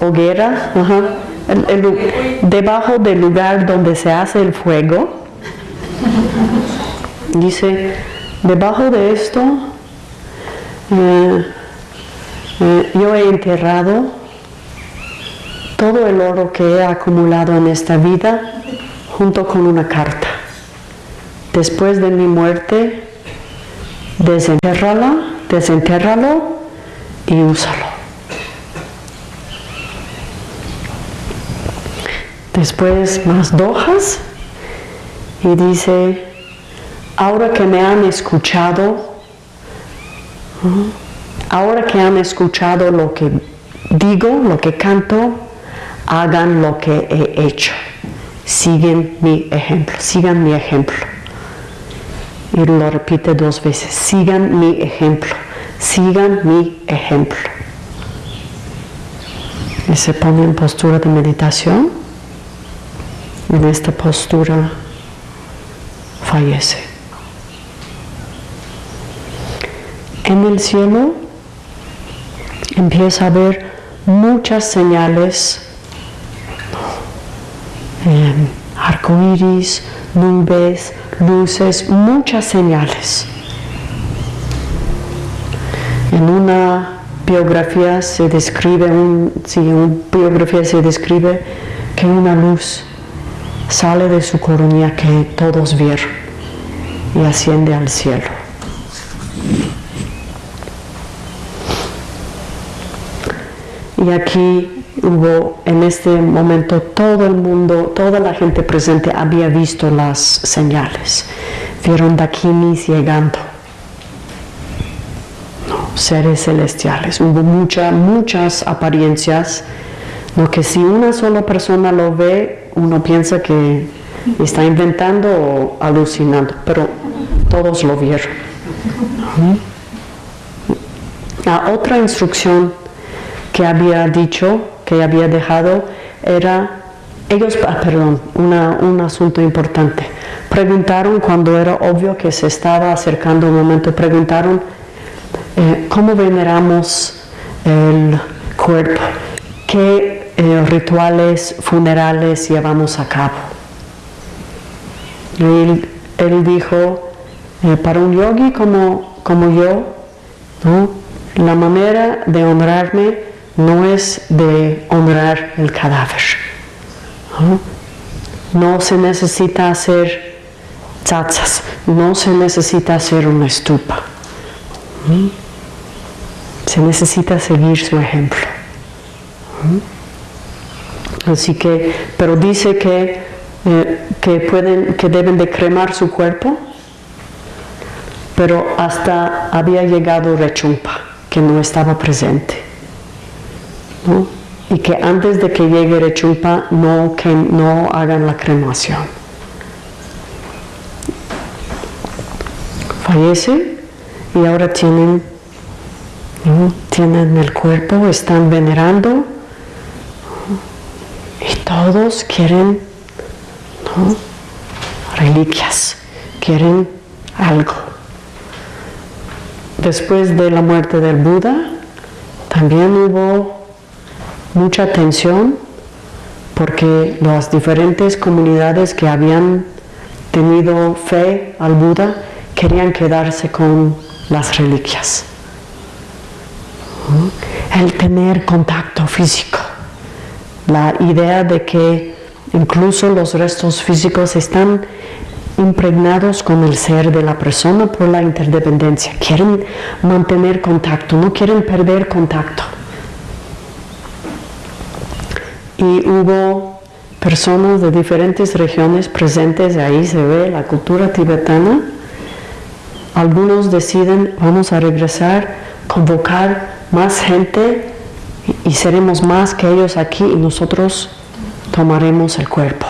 Hoguera, ajá. debajo del lugar donde se hace el fuego, dice, debajo de esto, eh, eh, yo he enterrado todo el oro que he acumulado en esta vida junto con una carta. Después de mi muerte, desentérrala, desentérralo y úsalo. Después más dojas y dice, ahora que me han escuchado, ahora que han escuchado lo que digo, lo que canto, hagan lo que he hecho. Siguen mi ejemplo, sigan mi ejemplo. Y lo repite dos veces, sigan mi ejemplo, sigan mi ejemplo. Y se pone en postura de meditación. En esta postura fallece. En el cielo empieza a ver muchas señales eh, arcoíris, nubes, luces, muchas señales. En una biografía se describe, un, en una biografía se describe que una luz sale de su coronilla que todos vieron y asciende al cielo. Y aquí hubo en este momento todo el mundo, toda la gente presente había visto las señales. Vieron dakinis llegando. Seres celestiales. Hubo muchas, muchas apariencias, lo que si una sola persona lo ve, uno piensa que está inventando o alucinando, pero todos lo vieron. La otra instrucción que había dicho, que había dejado, era, ellos, ah, perdón, un asunto importante. Preguntaron cuando era obvio que se estaba acercando un momento, preguntaron eh, cómo veneramos el cuerpo, qué eh, rituales funerales llevamos a cabo. Él, él dijo, eh, para un yogi como, como yo, la manera de honrarme no es de honrar el cadáver. No, se necesita hacer tzatzas, no se necesita hacer una estupa. Se necesita seguir su ejemplo. Así que, pero dice que, eh, que, pueden, que deben de cremar su cuerpo, pero hasta había llegado Rechumpa, que no estaba presente. Y que antes de que llegue Rechumpa no, que no hagan la cremación. Fallece y ahora tienen, tienen el cuerpo, están venerando y todos quieren reliquias, quieren algo. Después de la muerte del Buda, también hubo mucha tensión porque las diferentes comunidades que habían tenido fe al Buda querían quedarse con las reliquias. El tener contacto físico, la idea de que incluso los restos físicos están impregnados con el ser de la persona por la interdependencia. Quieren mantener contacto, no quieren perder contacto. Y hubo personas de diferentes regiones presentes, ahí se ve la cultura tibetana. Algunos deciden, vamos a regresar, convocar más gente y seremos más que ellos aquí y nosotros tomaremos el cuerpo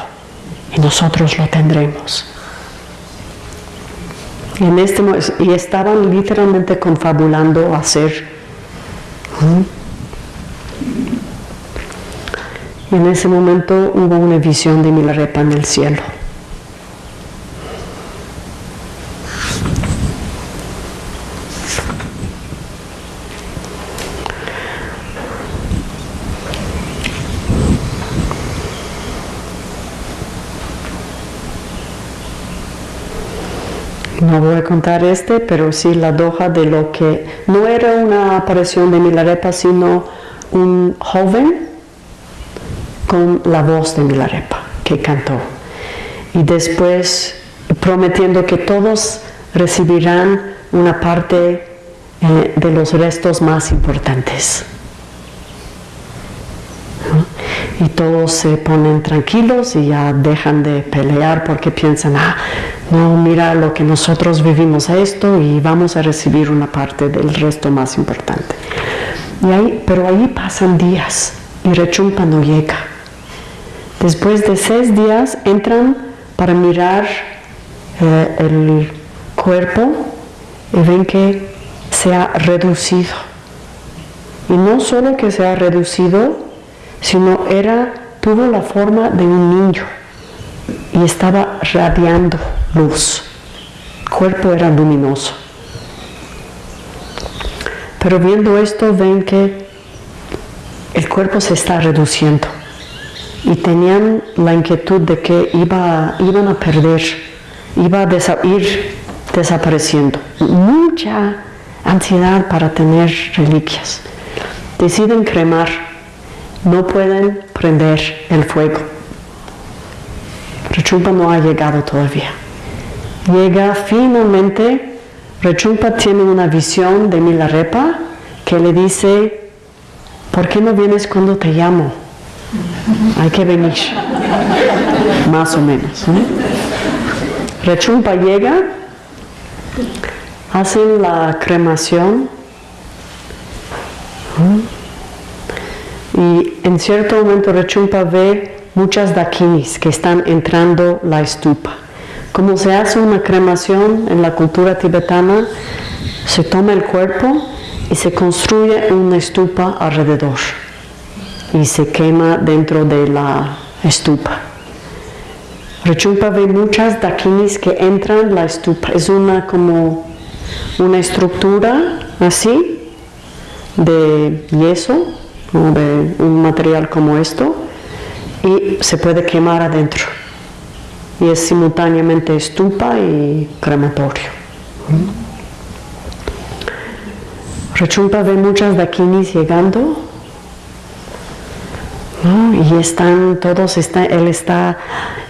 y nosotros lo tendremos. Y, en este, y estaban literalmente confabulando hacer. Y en ese momento hubo una visión de Milarepa en el cielo. No voy a contar este, pero sí la doja de lo que no era una aparición de Milarepa, sino un joven con la voz de Milarepa que cantó. Y después prometiendo que todos recibirán una parte eh, de los restos más importantes. Y todos se ponen tranquilos y ya dejan de pelear porque piensan, ah, no, mira lo que nosotros vivimos esto y vamos a recibir una parte del resto más importante. Y ahí, pero ahí pasan días y Rechumpa no llega. Después de seis días entran para mirar eh, el cuerpo y ven que se ha reducido. Y no solo que se ha reducido, sino era, tuvo la forma de un niño y estaba radiando luz. El cuerpo era luminoso. Pero viendo esto ven que el cuerpo se está reduciendo y tenían la inquietud de que iba, iban a perder, iba a ir desapareciendo. Mucha ansiedad para tener reliquias. Deciden cremar, no pueden prender el fuego. Rechumpa no ha llegado todavía. Llega finalmente, Rechumpa tiene una visión de Milarepa que le dice, ¿por qué no vienes cuando te llamo? Hay que venir, más o menos. Rechumpa llega, hacen la cremación Y en cierto momento Rechumpa ve muchas dakinis que están entrando la estupa. Como se hace una cremación en la cultura tibetana, se toma el cuerpo y se construye una estupa alrededor y se quema dentro de la estupa. Rechumpa ve muchas dakinis que entran la estupa. Es una como una estructura así de yeso o de un material como esto y se puede quemar adentro. Y es simultáneamente estupa y crematorio. Rechumpa ve muchas dakinis llegando y están todos, está, él está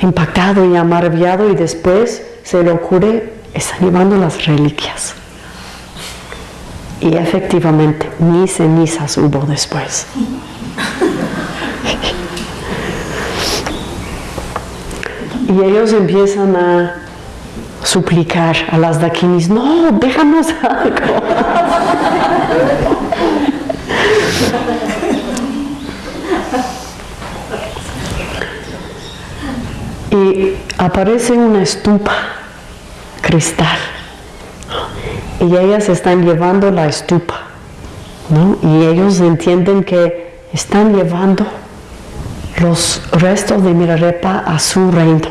impactado y amarviado y después se le ocurre, están llevando las reliquias. Y efectivamente, ni cenizas hubo después. y ellos empiezan a suplicar a las dakinis, no, déjanos algo. Y aparece una estupa cristal y ellas están llevando la estupa y ellos entienden que están llevando los restos de Mirarepa a su reino.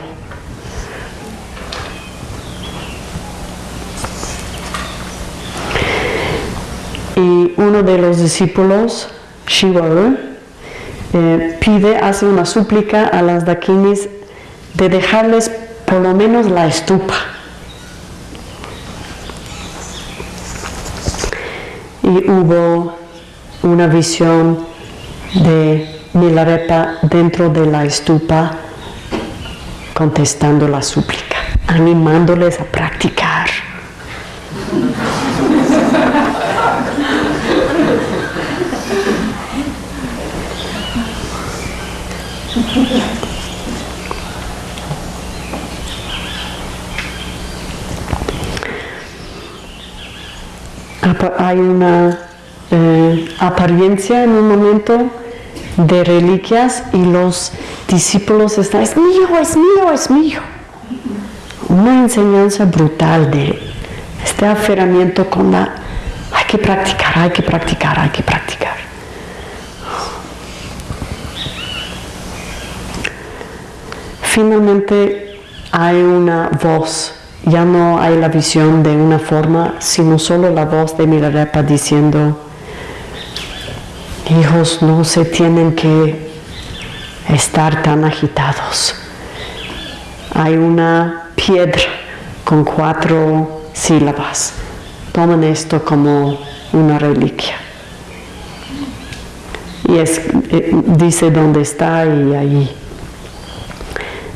Y uno de los discípulos, Shivaru, eh, pide, hace una súplica a las dakinis de dejarles por lo menos la estupa. Y hubo una visión de Milarepa dentro de la estupa contestando la súplica, animándoles a practicar. Hay una eh, apariencia en un momento de reliquias y los discípulos están, es mío, es mío, es mío. Una enseñanza brutal de este aferramiento con la, hay que practicar, hay que practicar, hay que practicar. Finalmente hay una voz ya no hay la visión de una forma, sino solo la voz de Milarepa diciendo, hijos no se tienen que estar tan agitados. Hay una piedra con cuatro sílabas. Tomen esto como una reliquia. Y es, eh, dice dónde está y ahí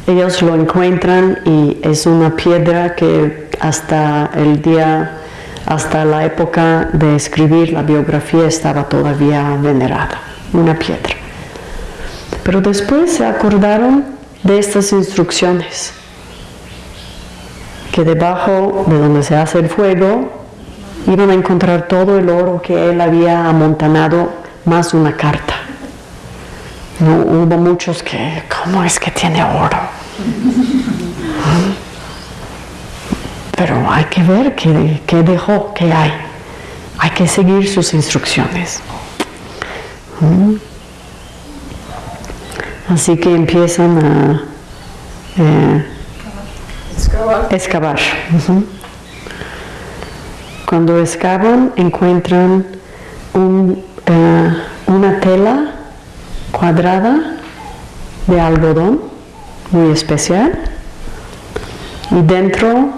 ellos lo encuentran y es una piedra que hasta el día, hasta la época de escribir la biografía estaba todavía venerada, una piedra. Pero después se acordaron de estas instrucciones, que debajo de donde se hace el fuego iban a encontrar todo el oro que él había amontanado más una carta. No, hubo muchos que, ¿cómo es que tiene oro? Pero hay que ver qué, dejó, qué hay. Hay que seguir sus instrucciones. ¿Mm? Así que empiezan a eh, excavar. Cuando excavan encuentran eh, una tela cuadrada de algodón muy especial y dentro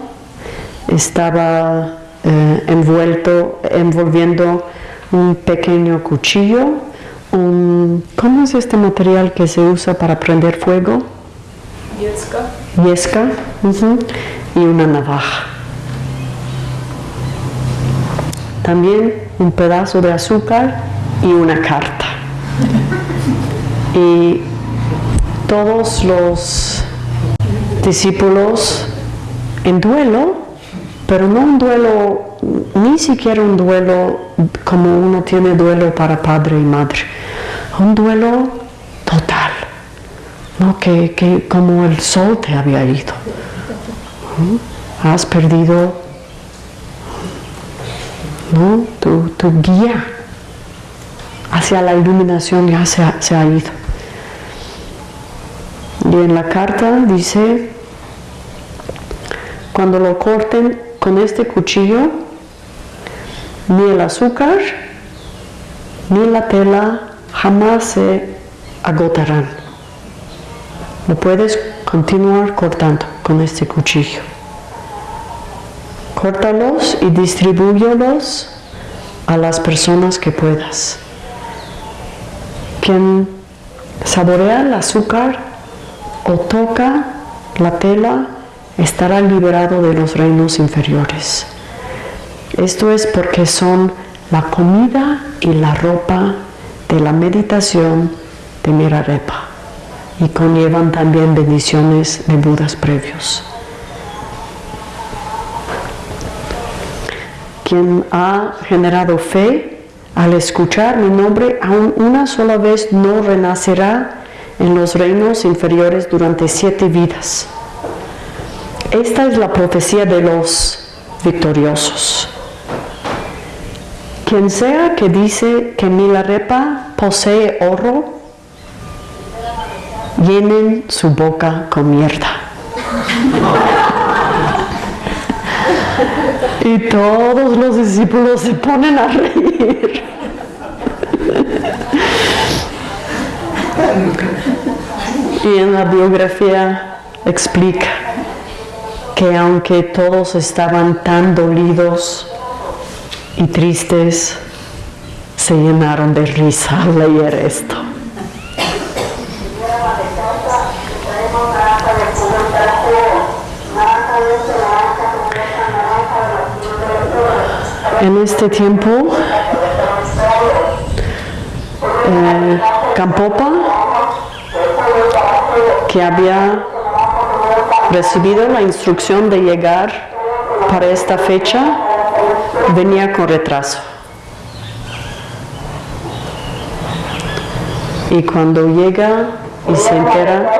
estaba eh, envuelto, envolviendo un pequeño cuchillo, un, ¿cómo es este material que se usa para prender fuego? Yesca. Yesca, y una navaja. También un pedazo de azúcar y una carta. Y todos los discípulos en duelo, pero no un duelo ni siquiera un duelo como uno tiene duelo para padre y madre, un duelo total, ¿no? que, que como el sol te había ido. Has perdido ¿no? tu, tu guía hacia la iluminación ya se se ha ido. Y en la carta dice, cuando lo corten con este cuchillo, ni el azúcar ni la tela jamás se agotarán. Lo puedes continuar cortando con este cuchillo. Córtalos y distribúyelos a las personas que puedas. Quien saborea el azúcar o toca la tela estará liberado de los reinos inferiores. Esto es porque son la comida y la ropa de la meditación de Mirarepa y conllevan también bendiciones de Budas previos. Quien ha generado fe al escuchar mi nombre aún una sola vez no renacerá en los reinos inferiores durante siete vidas. Esta es la profecía de los victoriosos. Quien sea que dice que Milarepa posee oro, llenen su boca con mierda. y todos los discípulos se ponen a reír. Y en la biografía explica que aunque todos estaban tan dolidos y tristes, se llenaron de risa al leer esto. En este tiempo, eh, Campopa, que había recibido la instrucción de llegar para esta fecha, venía con retraso. Y cuando llega y se entera,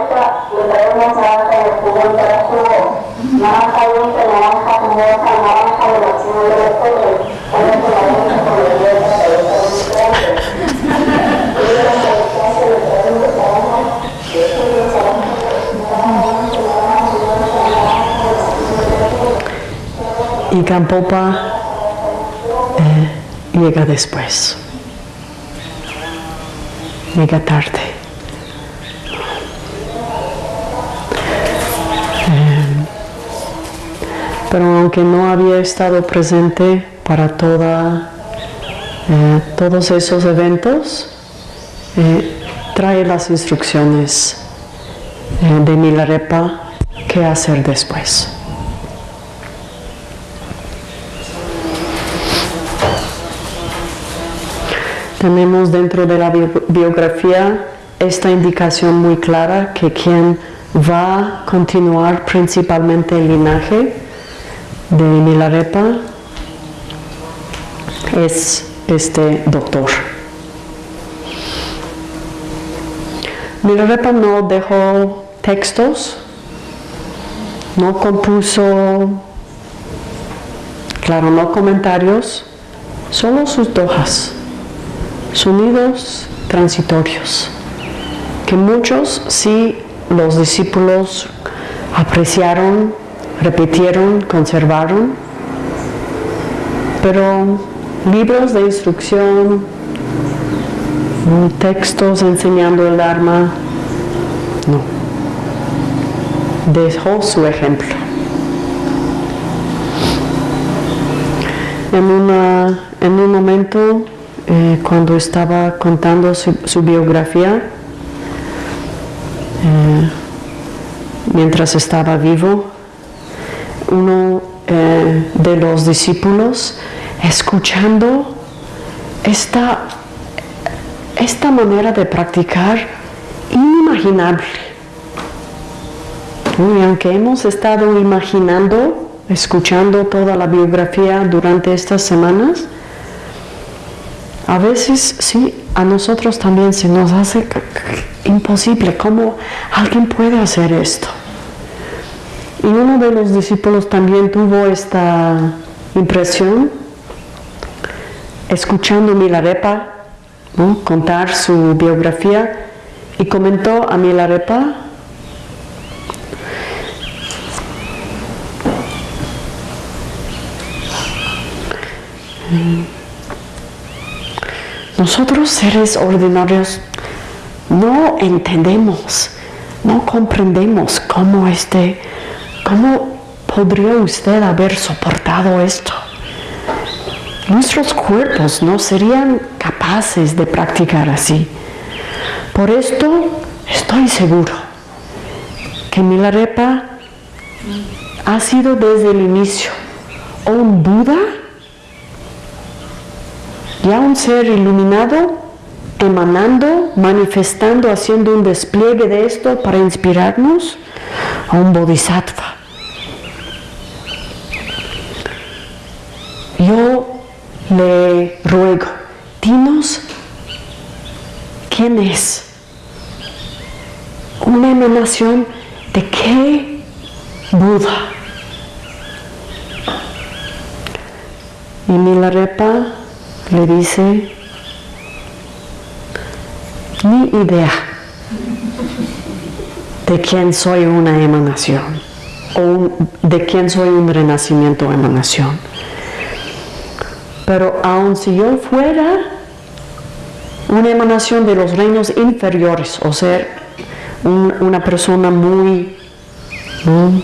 y Campopa eh, llega después, llega tarde. Eh, pero aunque no había estado presente para toda, eh, todos esos eventos, trae las instrucciones de Milarepa qué hacer después. Tenemos dentro de la biografía esta indicación muy clara que quien va a continuar principalmente el linaje de Milarepa es este doctor. Milarepa no dejó textos, no compuso, claro, no comentarios, solo sus dojas sonidos transitorios, que muchos sí los discípulos apreciaron, repitieron, conservaron, pero libros de instrucción, textos enseñando el Dharma, no. Dejó su ejemplo. En, una, en un momento eh, cuando estaba contando su, biografía, eh, mientras estaba vivo, uno eh, de los discípulos, escuchando esta, esta manera de practicar inimaginable. Y aunque hemos estado imaginando escuchando toda la biografía durante estas semanas, a veces sí, a nosotros también se nos hace imposible cómo alguien puede hacer esto. Y uno de los discípulos también tuvo esta impresión, escuchando Milarepa contar su biografía, y comentó a Milarepa nosotros seres ordinarios no entendemos, no comprendemos cómo este, cómo podría usted haber soportado esto. Nuestros cuerpos no serían capaces de practicar así. Por esto estoy seguro que Milarepa ha sido desde el inicio un Buda ya un ser iluminado, emanando, manifestando, haciendo un despliegue de esto para inspirarnos a un bodhisattva. Yo le ruego, dinos quién es, una emanación de qué Buda. Y Milarepa le dice, ni idea de quién soy una emanación o de quién soy un renacimiento o emanación. Pero aun si yo fuera una emanación de los reinos inferiores, o ser una persona muy, muy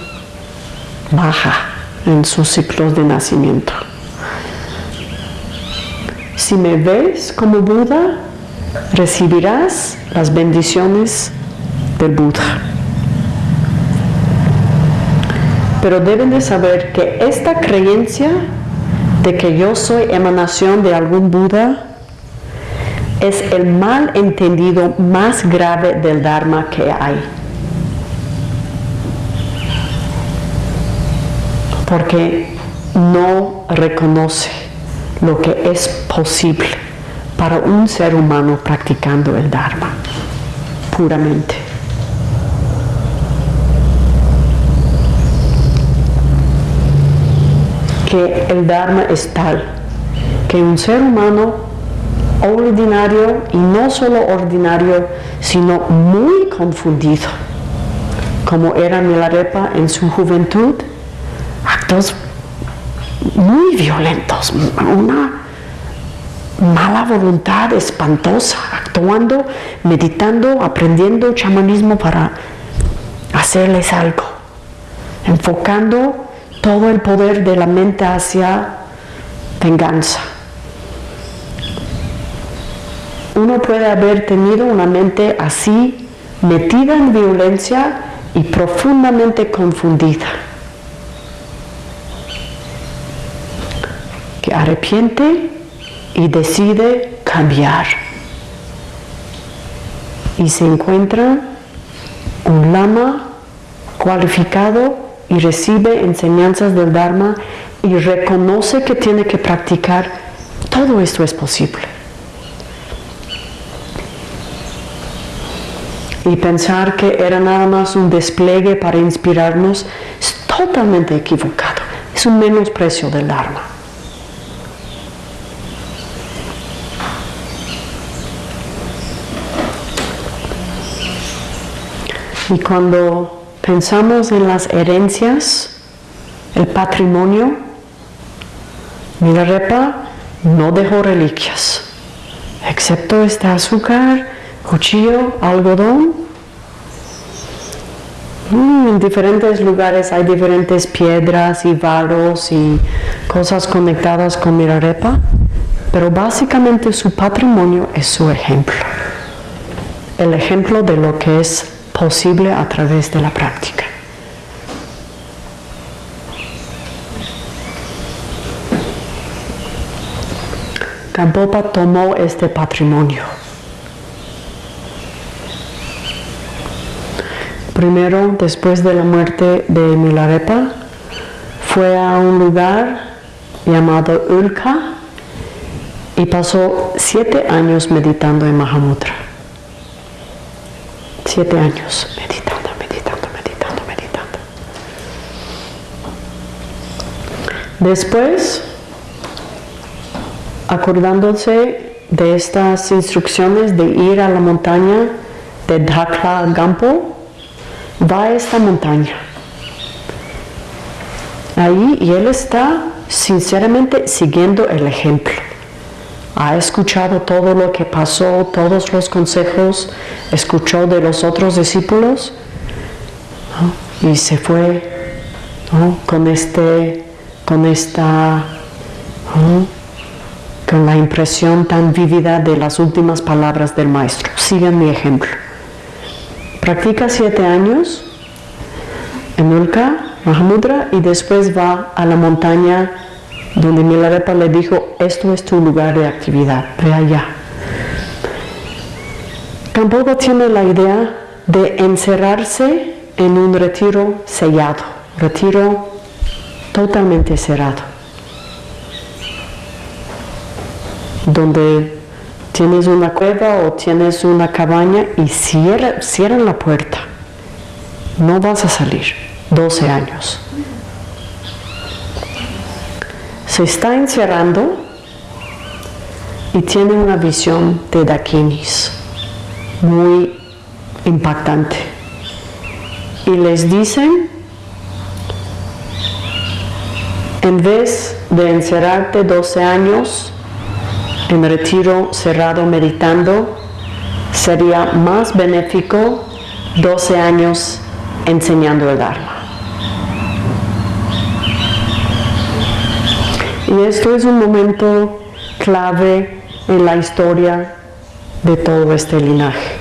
baja en sus ciclos de nacimiento, si me ves como Buda, recibirás las bendiciones del Buda. Pero deben de saber que esta creencia de que yo soy emanación de algún Buda es el mal entendido más grave del Dharma que hay. Porque no reconoce lo que es posible para un ser humano practicando el Dharma, puramente. Que el Dharma es tal que un ser humano ordinario, y no solo ordinario, sino muy confundido, como era Milarepa en su juventud, actos muy violentos, una mala voluntad espantosa, actuando, meditando, aprendiendo chamanismo para hacerles algo, enfocando todo el poder de la mente hacia venganza. Uno puede haber tenido una mente así, metida en violencia y profundamente confundida. Arrepiente y decide cambiar. Y se encuentra un lama cualificado y recibe enseñanzas del Dharma y reconoce que tiene que practicar, todo esto es posible. Y pensar que era nada más un despliegue para inspirarnos es totalmente equivocado. Es un menosprecio del Dharma. Y cuando pensamos en las herencias, el patrimonio, Milarepa no dejó reliquias, excepto este azúcar, cuchillo, algodón. Mm, en diferentes lugares hay diferentes piedras y varos y cosas conectadas con Milarepa, pero básicamente su patrimonio es su ejemplo. El ejemplo de lo que es posible a través de la práctica. Gampopa tomó este patrimonio. Primero, después de la muerte de Milarepa, fue a un lugar llamado Ulka y pasó siete años meditando en Mahamudra. Siete años meditando, meditando, meditando, meditando. Después, acordándose de estas instrucciones de ir a la montaña de Dhakla Gampo, va a esta montaña. Ahí y él está sinceramente siguiendo el ejemplo. Ha escuchado todo lo que pasó, todos los consejos, escuchó de los otros discípulos y se fue con este, con esta, con la impresión tan vívida de las últimas palabras del maestro. Sigan mi ejemplo. Practica siete años en Ulka, Mahamudra, y después va a la montaña donde Milarepa le dijo, esto es tu lugar de actividad, ve allá. Tampoco tiene la idea de encerrarse en un retiro sellado, retiro totalmente cerrado, donde tienes una cueva o tienes una cabaña y cierra, cierran la puerta. No vas a salir. 12 años. Se está encerrando y tiene una visión de Dakinis muy impactante. Y les dicen, en vez de encerrarte 12 años, en retiro cerrado meditando, sería más benéfico 12 años enseñando el Dharma. Y esto es un momento clave en la historia de todo este linaje.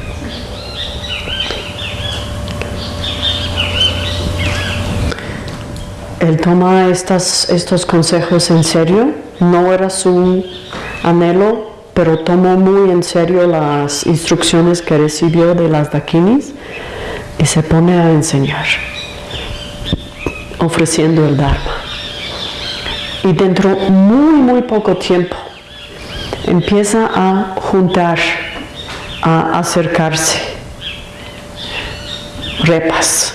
Él toma estos consejos en serio, no era su anhelo, pero tomó muy en serio las instrucciones que recibió de las dakinis y se pone a enseñar, ofreciendo el Dharma. Y dentro muy, muy poco tiempo empieza a juntar, a acercarse repas.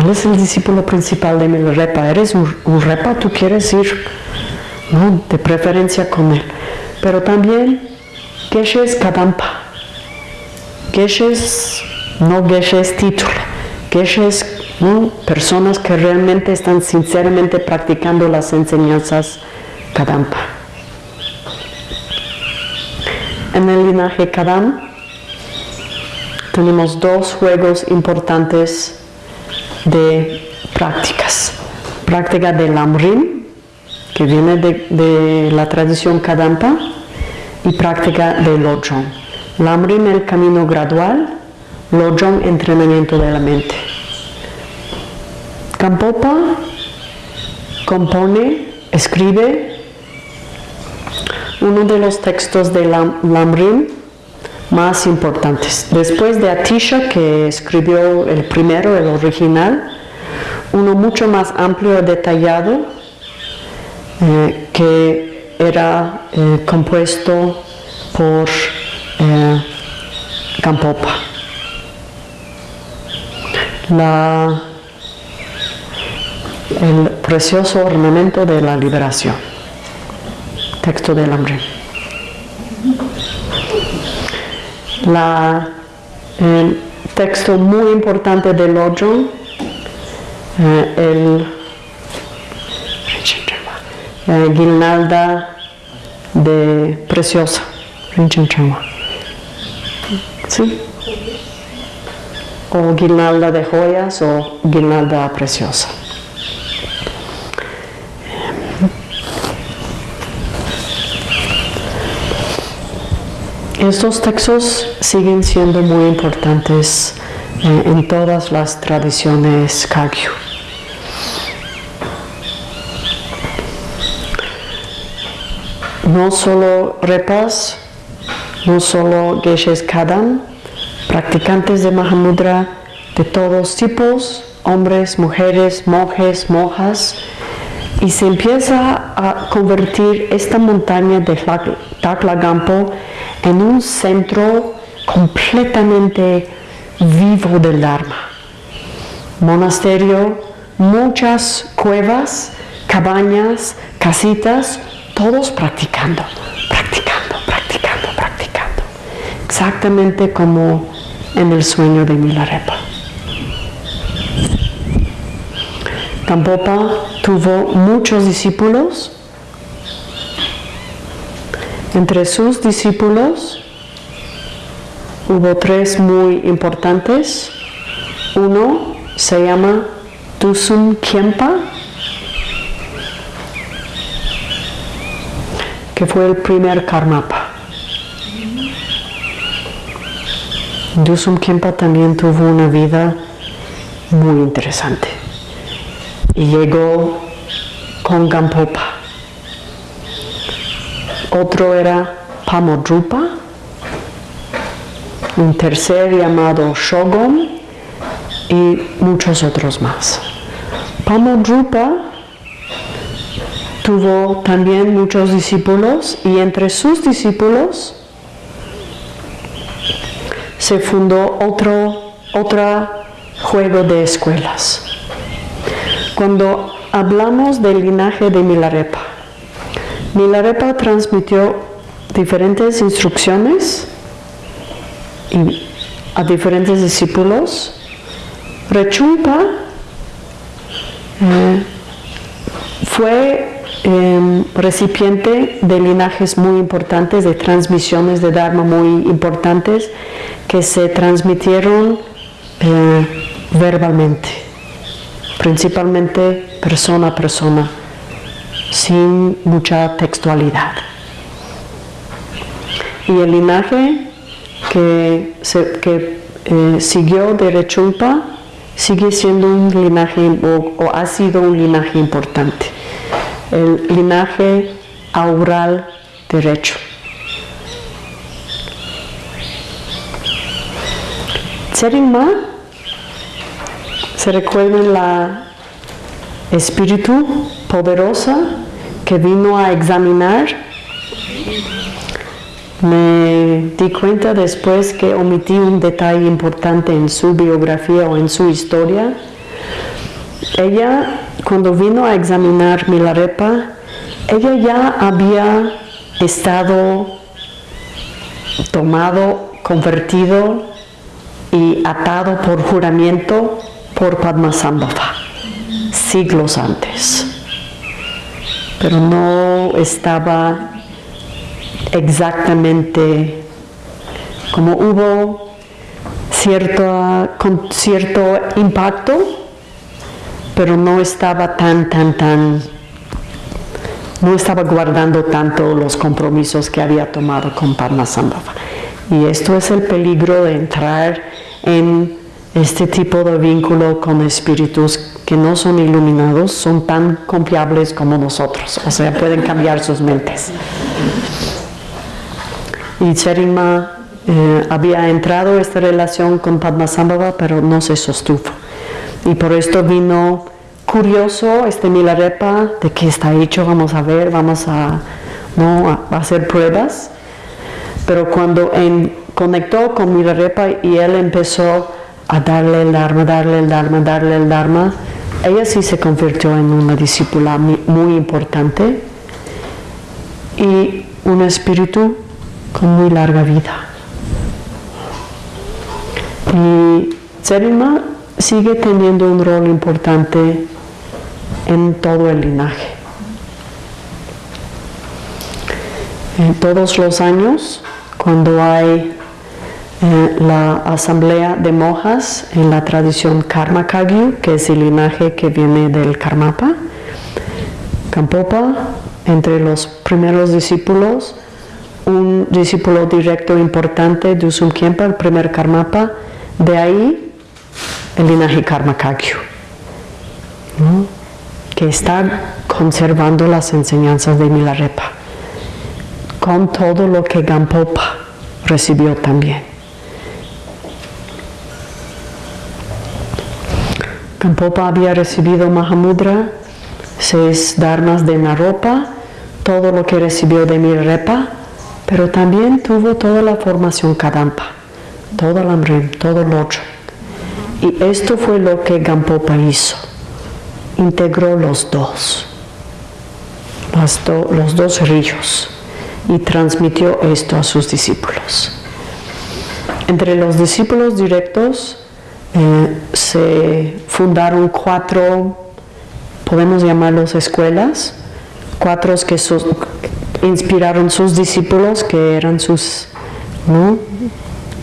Él es el discípulo principal de mi repa. ¿Eres un, un repa? ¿Tú quieres ir? ¿no? de preferencia con él. Pero también Geshes Kadampa. Geshes, no Geshes título. Geshes, personas que realmente están sinceramente practicando las enseñanzas Kadampa. En el linaje Kadam tenemos dos juegos importantes de prácticas. Práctica del Amrim, que viene de, la tradición Kadampa y práctica de Lojong. Lamrim el camino gradual, Lojong entrenamiento de la mente. Kampopa compone, escribe uno de los textos de Lamrim más importantes. Después de Atisha, que escribió el primero, el original, uno mucho más amplio y detallado eh, que era eh, compuesto por eh, Campopa. El precioso ornamento de la liberación. Texto del hambre. La, el texto muy importante del Lojong, el eh, guirnalda de preciosa. ¿Sí? O guirnalda de joyas o guirnalda preciosa. Estos textos siguen siendo muy importantes eh, en todas las tradiciones Kagyu. no solo repas, no solo geshes kadam, practicantes de Mahamudra de todos tipos hombres, mujeres, monjes, monjas, y se empieza a convertir esta montaña de Taclagampo en un centro completamente vivo del Dharma. Monasterio, muchas cuevas, cabañas, casitas, todos practicando, practicando, practicando, practicando. Exactamente como en el sueño de Milarepa. Tampopa tuvo muchos discípulos. Entre sus discípulos hubo tres muy importantes. Uno se llama Tusum Kempa, que fue el primer Karmapa. Dusum Kempa también tuvo una vida muy interesante llegó con Gampopa. Otro era Pamodrupa, un tercer llamado Shogun y muchos otros más. Pamodrupa tuvo también muchos discípulos y entre sus discípulos se fundó otro, otro juego de escuelas. Cuando hablamos del linaje de Milarepa, Milarepa transmitió diferentes instrucciones a diferentes discípulos. Rechumpa eh, fue em, recipiente de linajes muy importantes, de transmisiones de Dharma muy importantes que se transmitieron eh, verbalmente principalmente persona a persona, sin mucha textualidad. Y el linaje que, eh, siguió de Rechumpa sigue siendo un linaje o, ha sido un linaje importante, el linaje aural derecho. Tseringma se recuerden la espíritu poderosa que vino a examinar. Me di cuenta después que omití un detalle importante en su biografía o en su historia. Ella, cuando vino a examinar Milarepa, ella ya había estado tomado, convertido y atado por juramento por Padmasambhava siglos antes, pero no estaba exactamente como hubo cierto, cierto impacto, pero no estaba tan, tan, tan, no estaba guardando tanto los compromisos que había tomado con Padmasambhava. Y esto es el peligro de entrar en este tipo de vínculo con espíritus que no son iluminados son tan confiables como nosotros, o sea, pueden cambiar sus mentes. Y Cherima eh, había entrado esta relación con Padmasambhava, pero no se sostuvo. Y por esto vino curioso este Milarepa, de qué está hecho, vamos a ver, vamos a, ¿no? a hacer pruebas. Pero cuando en, conectó con Milarepa y él empezó a darle el Dharma, darle el Dharma, darle el Dharma, ella sí se convirtió en una discípula muy importante y un espíritu con muy larga vida. Y Zerima sigue teniendo un rol importante en todo el linaje. En todos los años, cuando hay la asamblea de monjas en la tradición Karma Kagyu, que es el linaje que viene del Karmapa. Kampopa, entre los primeros discípulos, un discípulo directo importante de Usum Kempa, el primer Karmapa, de ahí el linaje Karma Kagyu, que está conservando las enseñanzas de Milarepa, con todo lo que Gampopa recibió también. Gampopa había recibido Mahamudra, seis dharmas de Naropa, todo lo que recibió de Milarepa, pero también tuvo toda la formación Kadampa, todo el Amrim, todo lo otro. Y esto fue lo que Gampopa hizo, integró los dos, los dos ríos y transmitió esto a sus discípulos. Entre los discípulos directos eh, se fundaron cuatro, podemos llamarlos escuelas, cuatro que inspiraron sus discípulos, que eran sus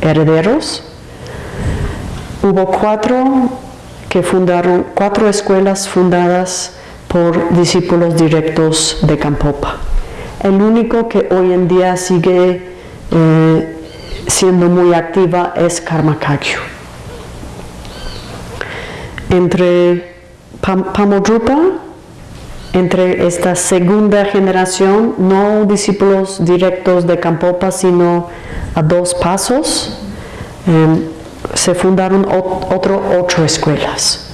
herederos. Hubo cuatro que fundaron, cuatro escuelas fundadas por discípulos directos de Campopa. El único que hoy en día sigue eh, siendo muy activa es Karma Kagyu. Entre Pamodrupa, entre esta segunda generación, no discípulos directos de Campopa, sino a dos pasos, em, se fundaron otras ocho escuelas.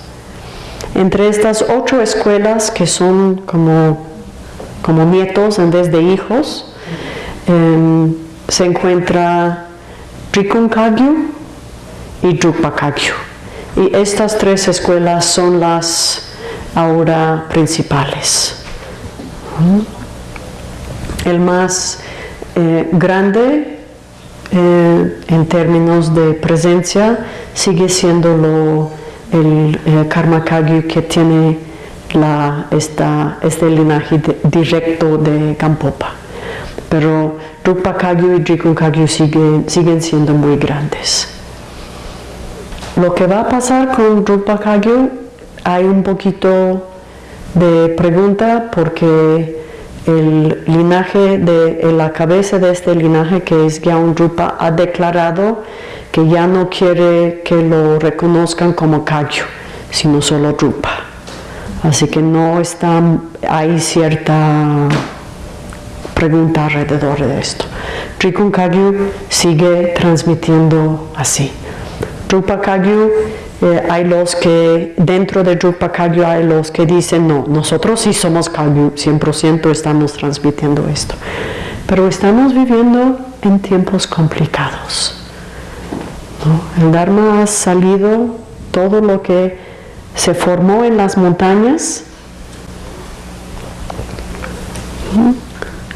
Entre estas ocho escuelas, que son como como nietos en vez de hijos. Em, se encuentra Rikunkagyu y Drupakagyu. Y estas tres escuelas son las ahora principales. El más eh, grande eh, en términos de presencia sigue siendo lo, el eh, Karma Kagyu que tiene la, esta, este linaje directo de Campopa. Pero Rupa Kagyu y Drikun Kagyu siguen siendo muy grandes. Lo que va a pasar con Rupa Kagyu, hay un poquito de pregunta porque el linaje de la cabeza de este linaje que es Gyaun Rupa ha declarado que ya no quiere que lo reconozcan como Kagyu, sino solo Rupa. Así que no está, hay cierta pregunta alrededor de esto. Trikun Kagyu sigue transmitiendo así. Drupa Kagyu, eh, hay los que, dentro de Drupa Kagyu hay los que dicen, no, nosotros sí somos Kagyu, 100% estamos transmitiendo esto. Pero estamos viviendo en tiempos complicados. El Dharma ha salido, todo lo que se formó en las montañas,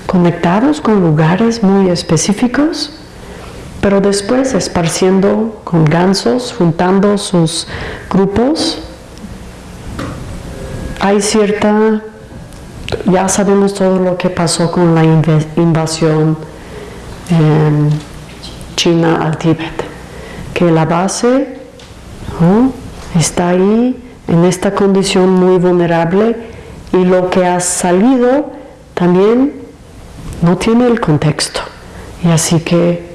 conectados con lugares muy específicos, pero después esparciendo con gansos, juntando sus grupos. Hay cierta, ya sabemos todo lo que pasó con la invasión en China al Tíbet, que la base está ahí en esta condición muy vulnerable y lo que ha salido también no tiene el contexto. Y así que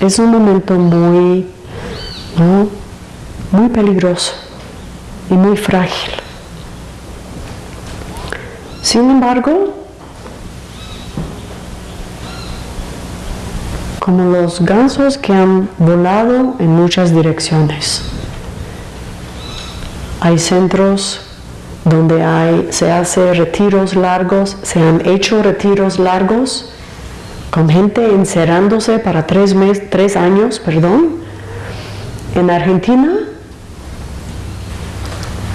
es un momento muy, muy peligroso y muy frágil. Sin embargo, como los gansos que han volado en muchas direcciones, hay centros donde hay, se hace retiros largos, se han hecho retiros largos con gente encerrándose para tres, meses, tres años, perdón, en Argentina,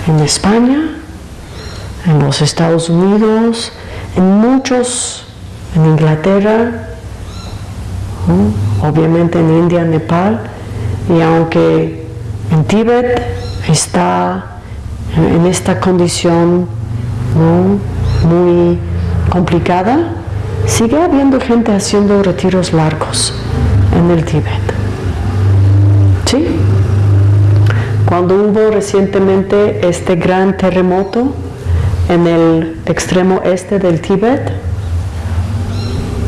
en España, en los Estados Unidos, en muchos, en Inglaterra, obviamente en India, Nepal, y aunque en Tíbet está en esta condición muy complicada, sigue habiendo gente haciendo retiros largos en el Tíbet. ¿Sí? Cuando hubo recientemente este gran terremoto en el extremo este del Tíbet,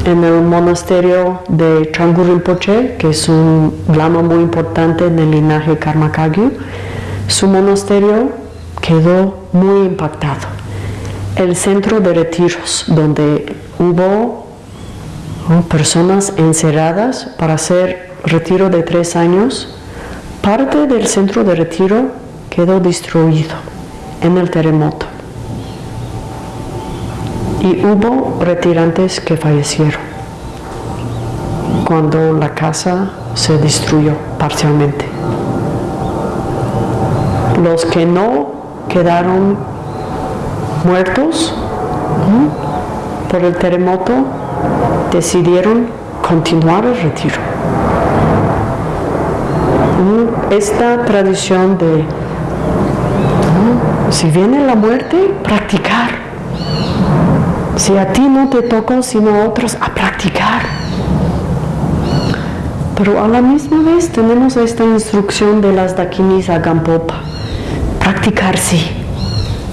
en el monasterio de Changu Rinpoche, que es un lama muy importante en el linaje Karma Kagyu, su monasterio quedó muy impactado. El centro de retiros, donde hubo personas encerradas para hacer retiro de tres años, parte del centro de retiro quedó destruido en el terremoto. Y hubo retirantes que fallecieron cuando la casa se destruyó parcialmente. Los que no quedaron muertos por el terremoto decidieron continuar el retiro. Esta tradición de, si viene la muerte, practicar. Si a ti no te tocó, sino a otros, a practicar. Pero a la misma vez tenemos esta instrucción de las dakinis a Gampopa. Practicar sí,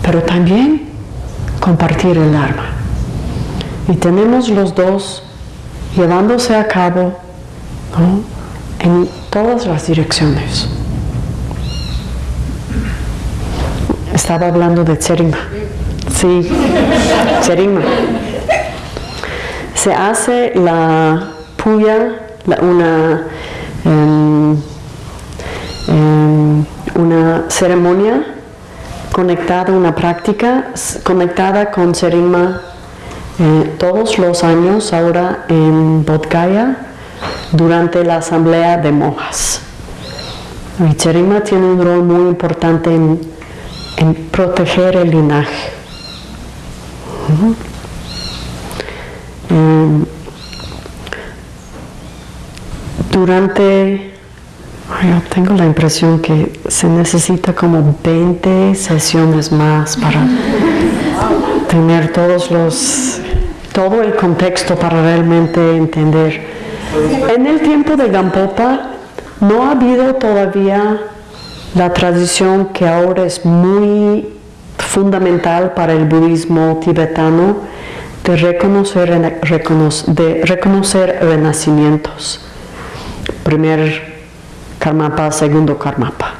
pero también compartir el Dharma. Y tenemos los dos llevándose a cabo en todas las direcciones. Estaba hablando de Tserima. Sí, Tserima. Se hace la puya, una, em, em, una ceremonia conectada, una práctica conectada con Serima eh, todos los años ahora en Bodgaya durante la asamblea de monjas. Y Cherima tiene un rol muy importante en, proteger el linaje. Em, durante, yo tengo la impresión que se necesita como 20 sesiones más para tener todos los, todo el contexto para realmente entender. En el tiempo de Gampopa no ha habido todavía la tradición que ahora es muy fundamental para el budismo tibetano de reconocer, renacimientos. Primer Karmapa, segundo Karmapa,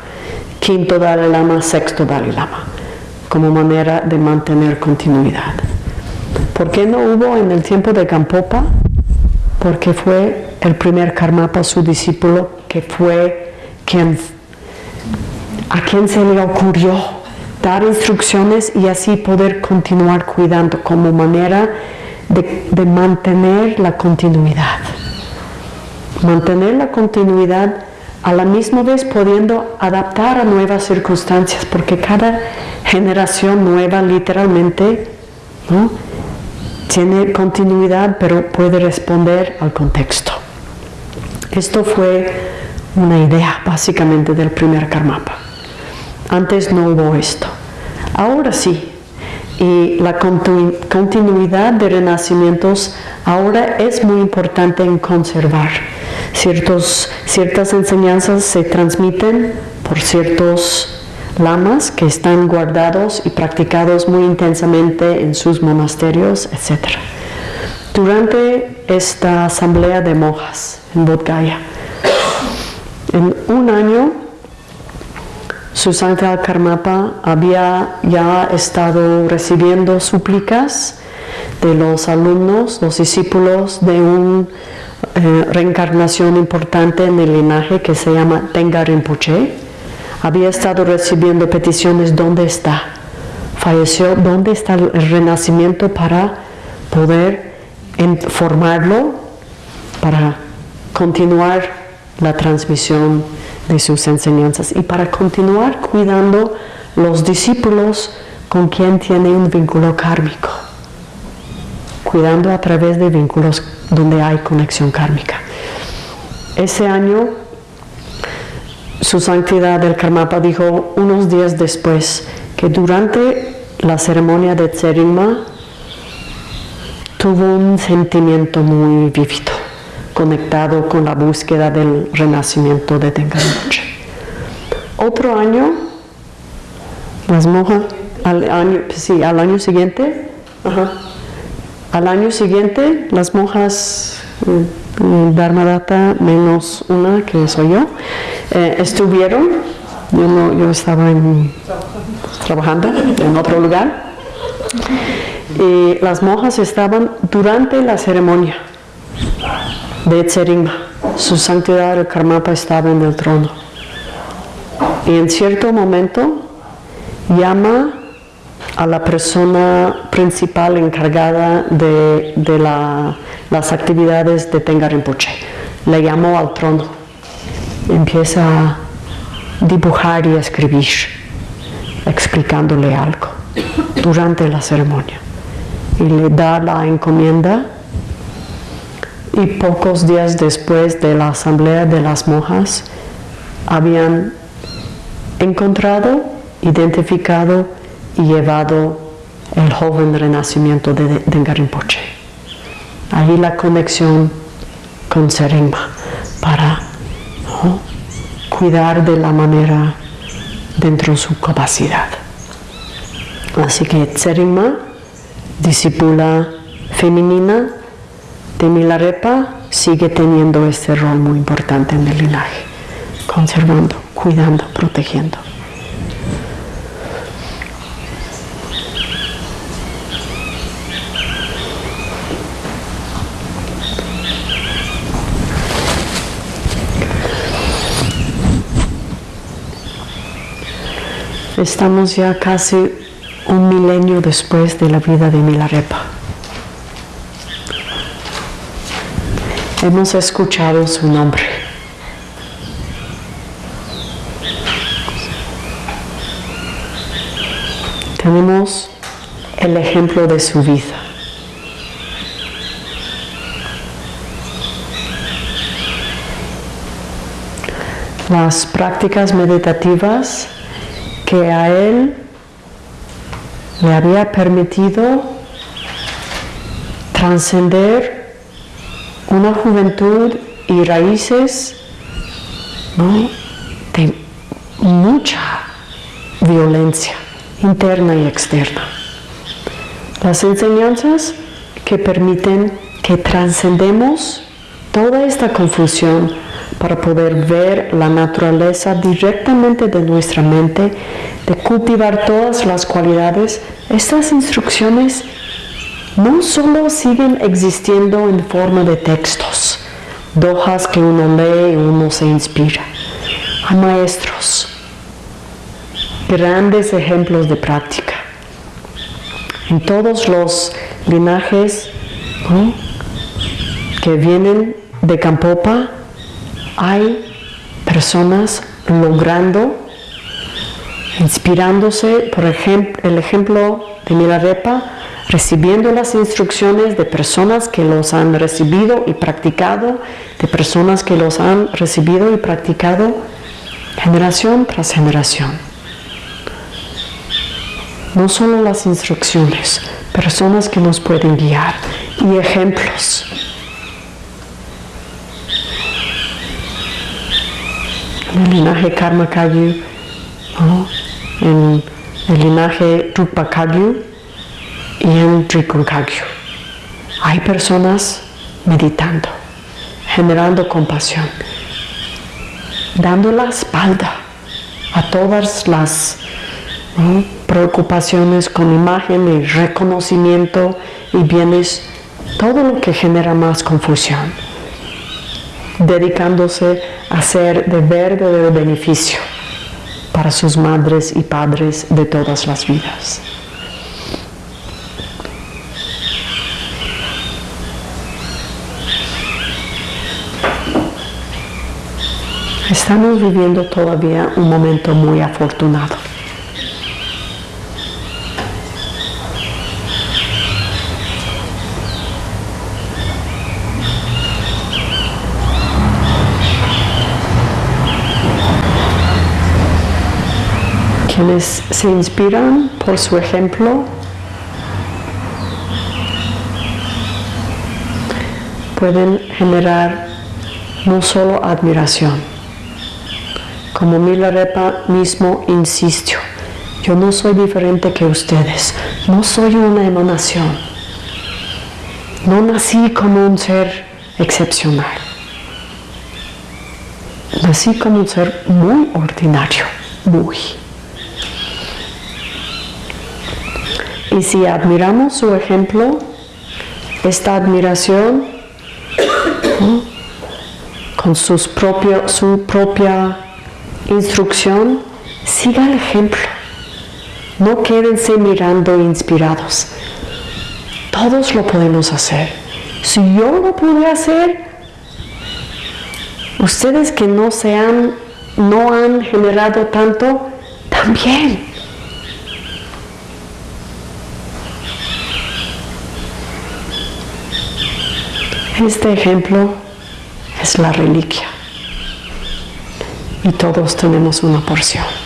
quinto Dalai Lama, sexto Dalai Lama como manera de mantener continuidad. ¿Por qué no hubo en el tiempo de Gampopa? Porque fue el primer Karmapa, su discípulo, que fue quien, a quien se le ocurrió dar instrucciones y así poder continuar cuidando como manera de, de mantener la continuidad. Mantener la continuidad a la misma vez pudiendo adaptar a nuevas circunstancias, porque cada generación nueva literalmente tiene continuidad, pero puede responder al contexto. Esto fue una idea básicamente del primer Karmapa. Antes no hubo esto. Ahora sí. Y la continuidad de renacimientos ahora es muy importante en conservar ciertas enseñanzas se transmiten por ciertos lamas que están guardados y practicados muy intensamente en sus monasterios, etc. Durante esta asamblea de monjas en Bodh en un año su Santa Karmapa había ya estado recibiendo súplicas de los alumnos, los discípulos de un eh, reencarnación importante en el linaje que se llama Tenga Rinpoche. Había estado recibiendo peticiones, ¿dónde está? Falleció, ¿dónde está el renacimiento para poder formarlo, para continuar la transmisión de sus enseñanzas y para continuar cuidando los discípulos con quien tiene un vínculo kármico, cuidando a través de vínculos donde hay conexión kármica. Ese año, su santidad del Karmapa dijo unos días después que durante la ceremonia de Tserima tuvo un sentimiento muy vívido, conectado con la búsqueda del renacimiento de Tengaroche. Otro año, las monjas, al año, sí, al año siguiente, al año siguiente, las monjas mm, Dharmadata, menos una que soy yo, eh, estuvieron, yo, no, yo estaba trabajando en otro lugar, y las monjas estaban durante la ceremonia de Tserima. Su santidad el Karmapa estaba en el trono. y en cierto momento llama a la persona principal encargada de, de la- las actividades de Tenga Rinpoche. Le llamó al trono. Empieza a dibujar y escribir, explicándole algo durante la ceremonia. Y le da la encomienda y pocos días después de la asamblea de las monjas habían encontrado, identificado y llevado el joven renacimiento de Dengar Rinpoche. Ahí la conexión con Serengma para cuidar de la manera dentro de su capacidad. Así que Tseringma, discípula femenina de Milarepa, sigue teniendo este rol muy importante en el linaje, conservando, cuidando, protegiendo. Estamos ya casi un milenio después de la vida de Milarepa. Hemos escuchado su nombre. Tenemos el ejemplo de su vida. Las prácticas meditativas que a él le había permitido trascender una juventud y raíces de mucha violencia interna y externa. Las enseñanzas que permiten que trascendemos toda esta confusión para poder ver la naturaleza directamente de nuestra mente, de cultivar todas las cualidades, estas instrucciones no solo siguen existiendo en forma de textos, dojas que uno lee y uno se inspira. Hay maestros, grandes ejemplos de práctica. En todos los linajes que vienen de Campopa, hay personas logrando, inspirándose, por ejemplo, el ejemplo de Milarepa, recibiendo las instrucciones de personas que los han recibido y practicado, de personas que los han recibido y practicado generación tras generación. No solo las instrucciones, personas que nos pueden guiar y ejemplos. El linaje Karma Kagyu, ¿no? en el linaje Rupa Kagyu y en Trikun Kagyu. Hay personas meditando, generando compasión, dando la espalda a todas las preocupaciones con imagen y reconocimiento y bienes, todo lo que genera más confusión, dedicándose a ser de verdadero beneficio para sus madres y padres de todas las vidas. Estamos viviendo todavía un momento muy afortunado. Quienes se inspiran por su ejemplo pueden generar no solo admiración, como Milarepa mismo insistió, yo no soy diferente que ustedes, no soy una emanación, no nací como un ser excepcional, nací como un ser muy ordinario, muy. Y si admiramos su ejemplo, esta admiración con sus propio, su propia instrucción siga el ejemplo. No quédense mirando inspirados. Todos lo podemos hacer. Si yo lo pude hacer, ustedes que no se han, no han generado tanto, también. Este ejemplo es la reliquia y todos tenemos una porción.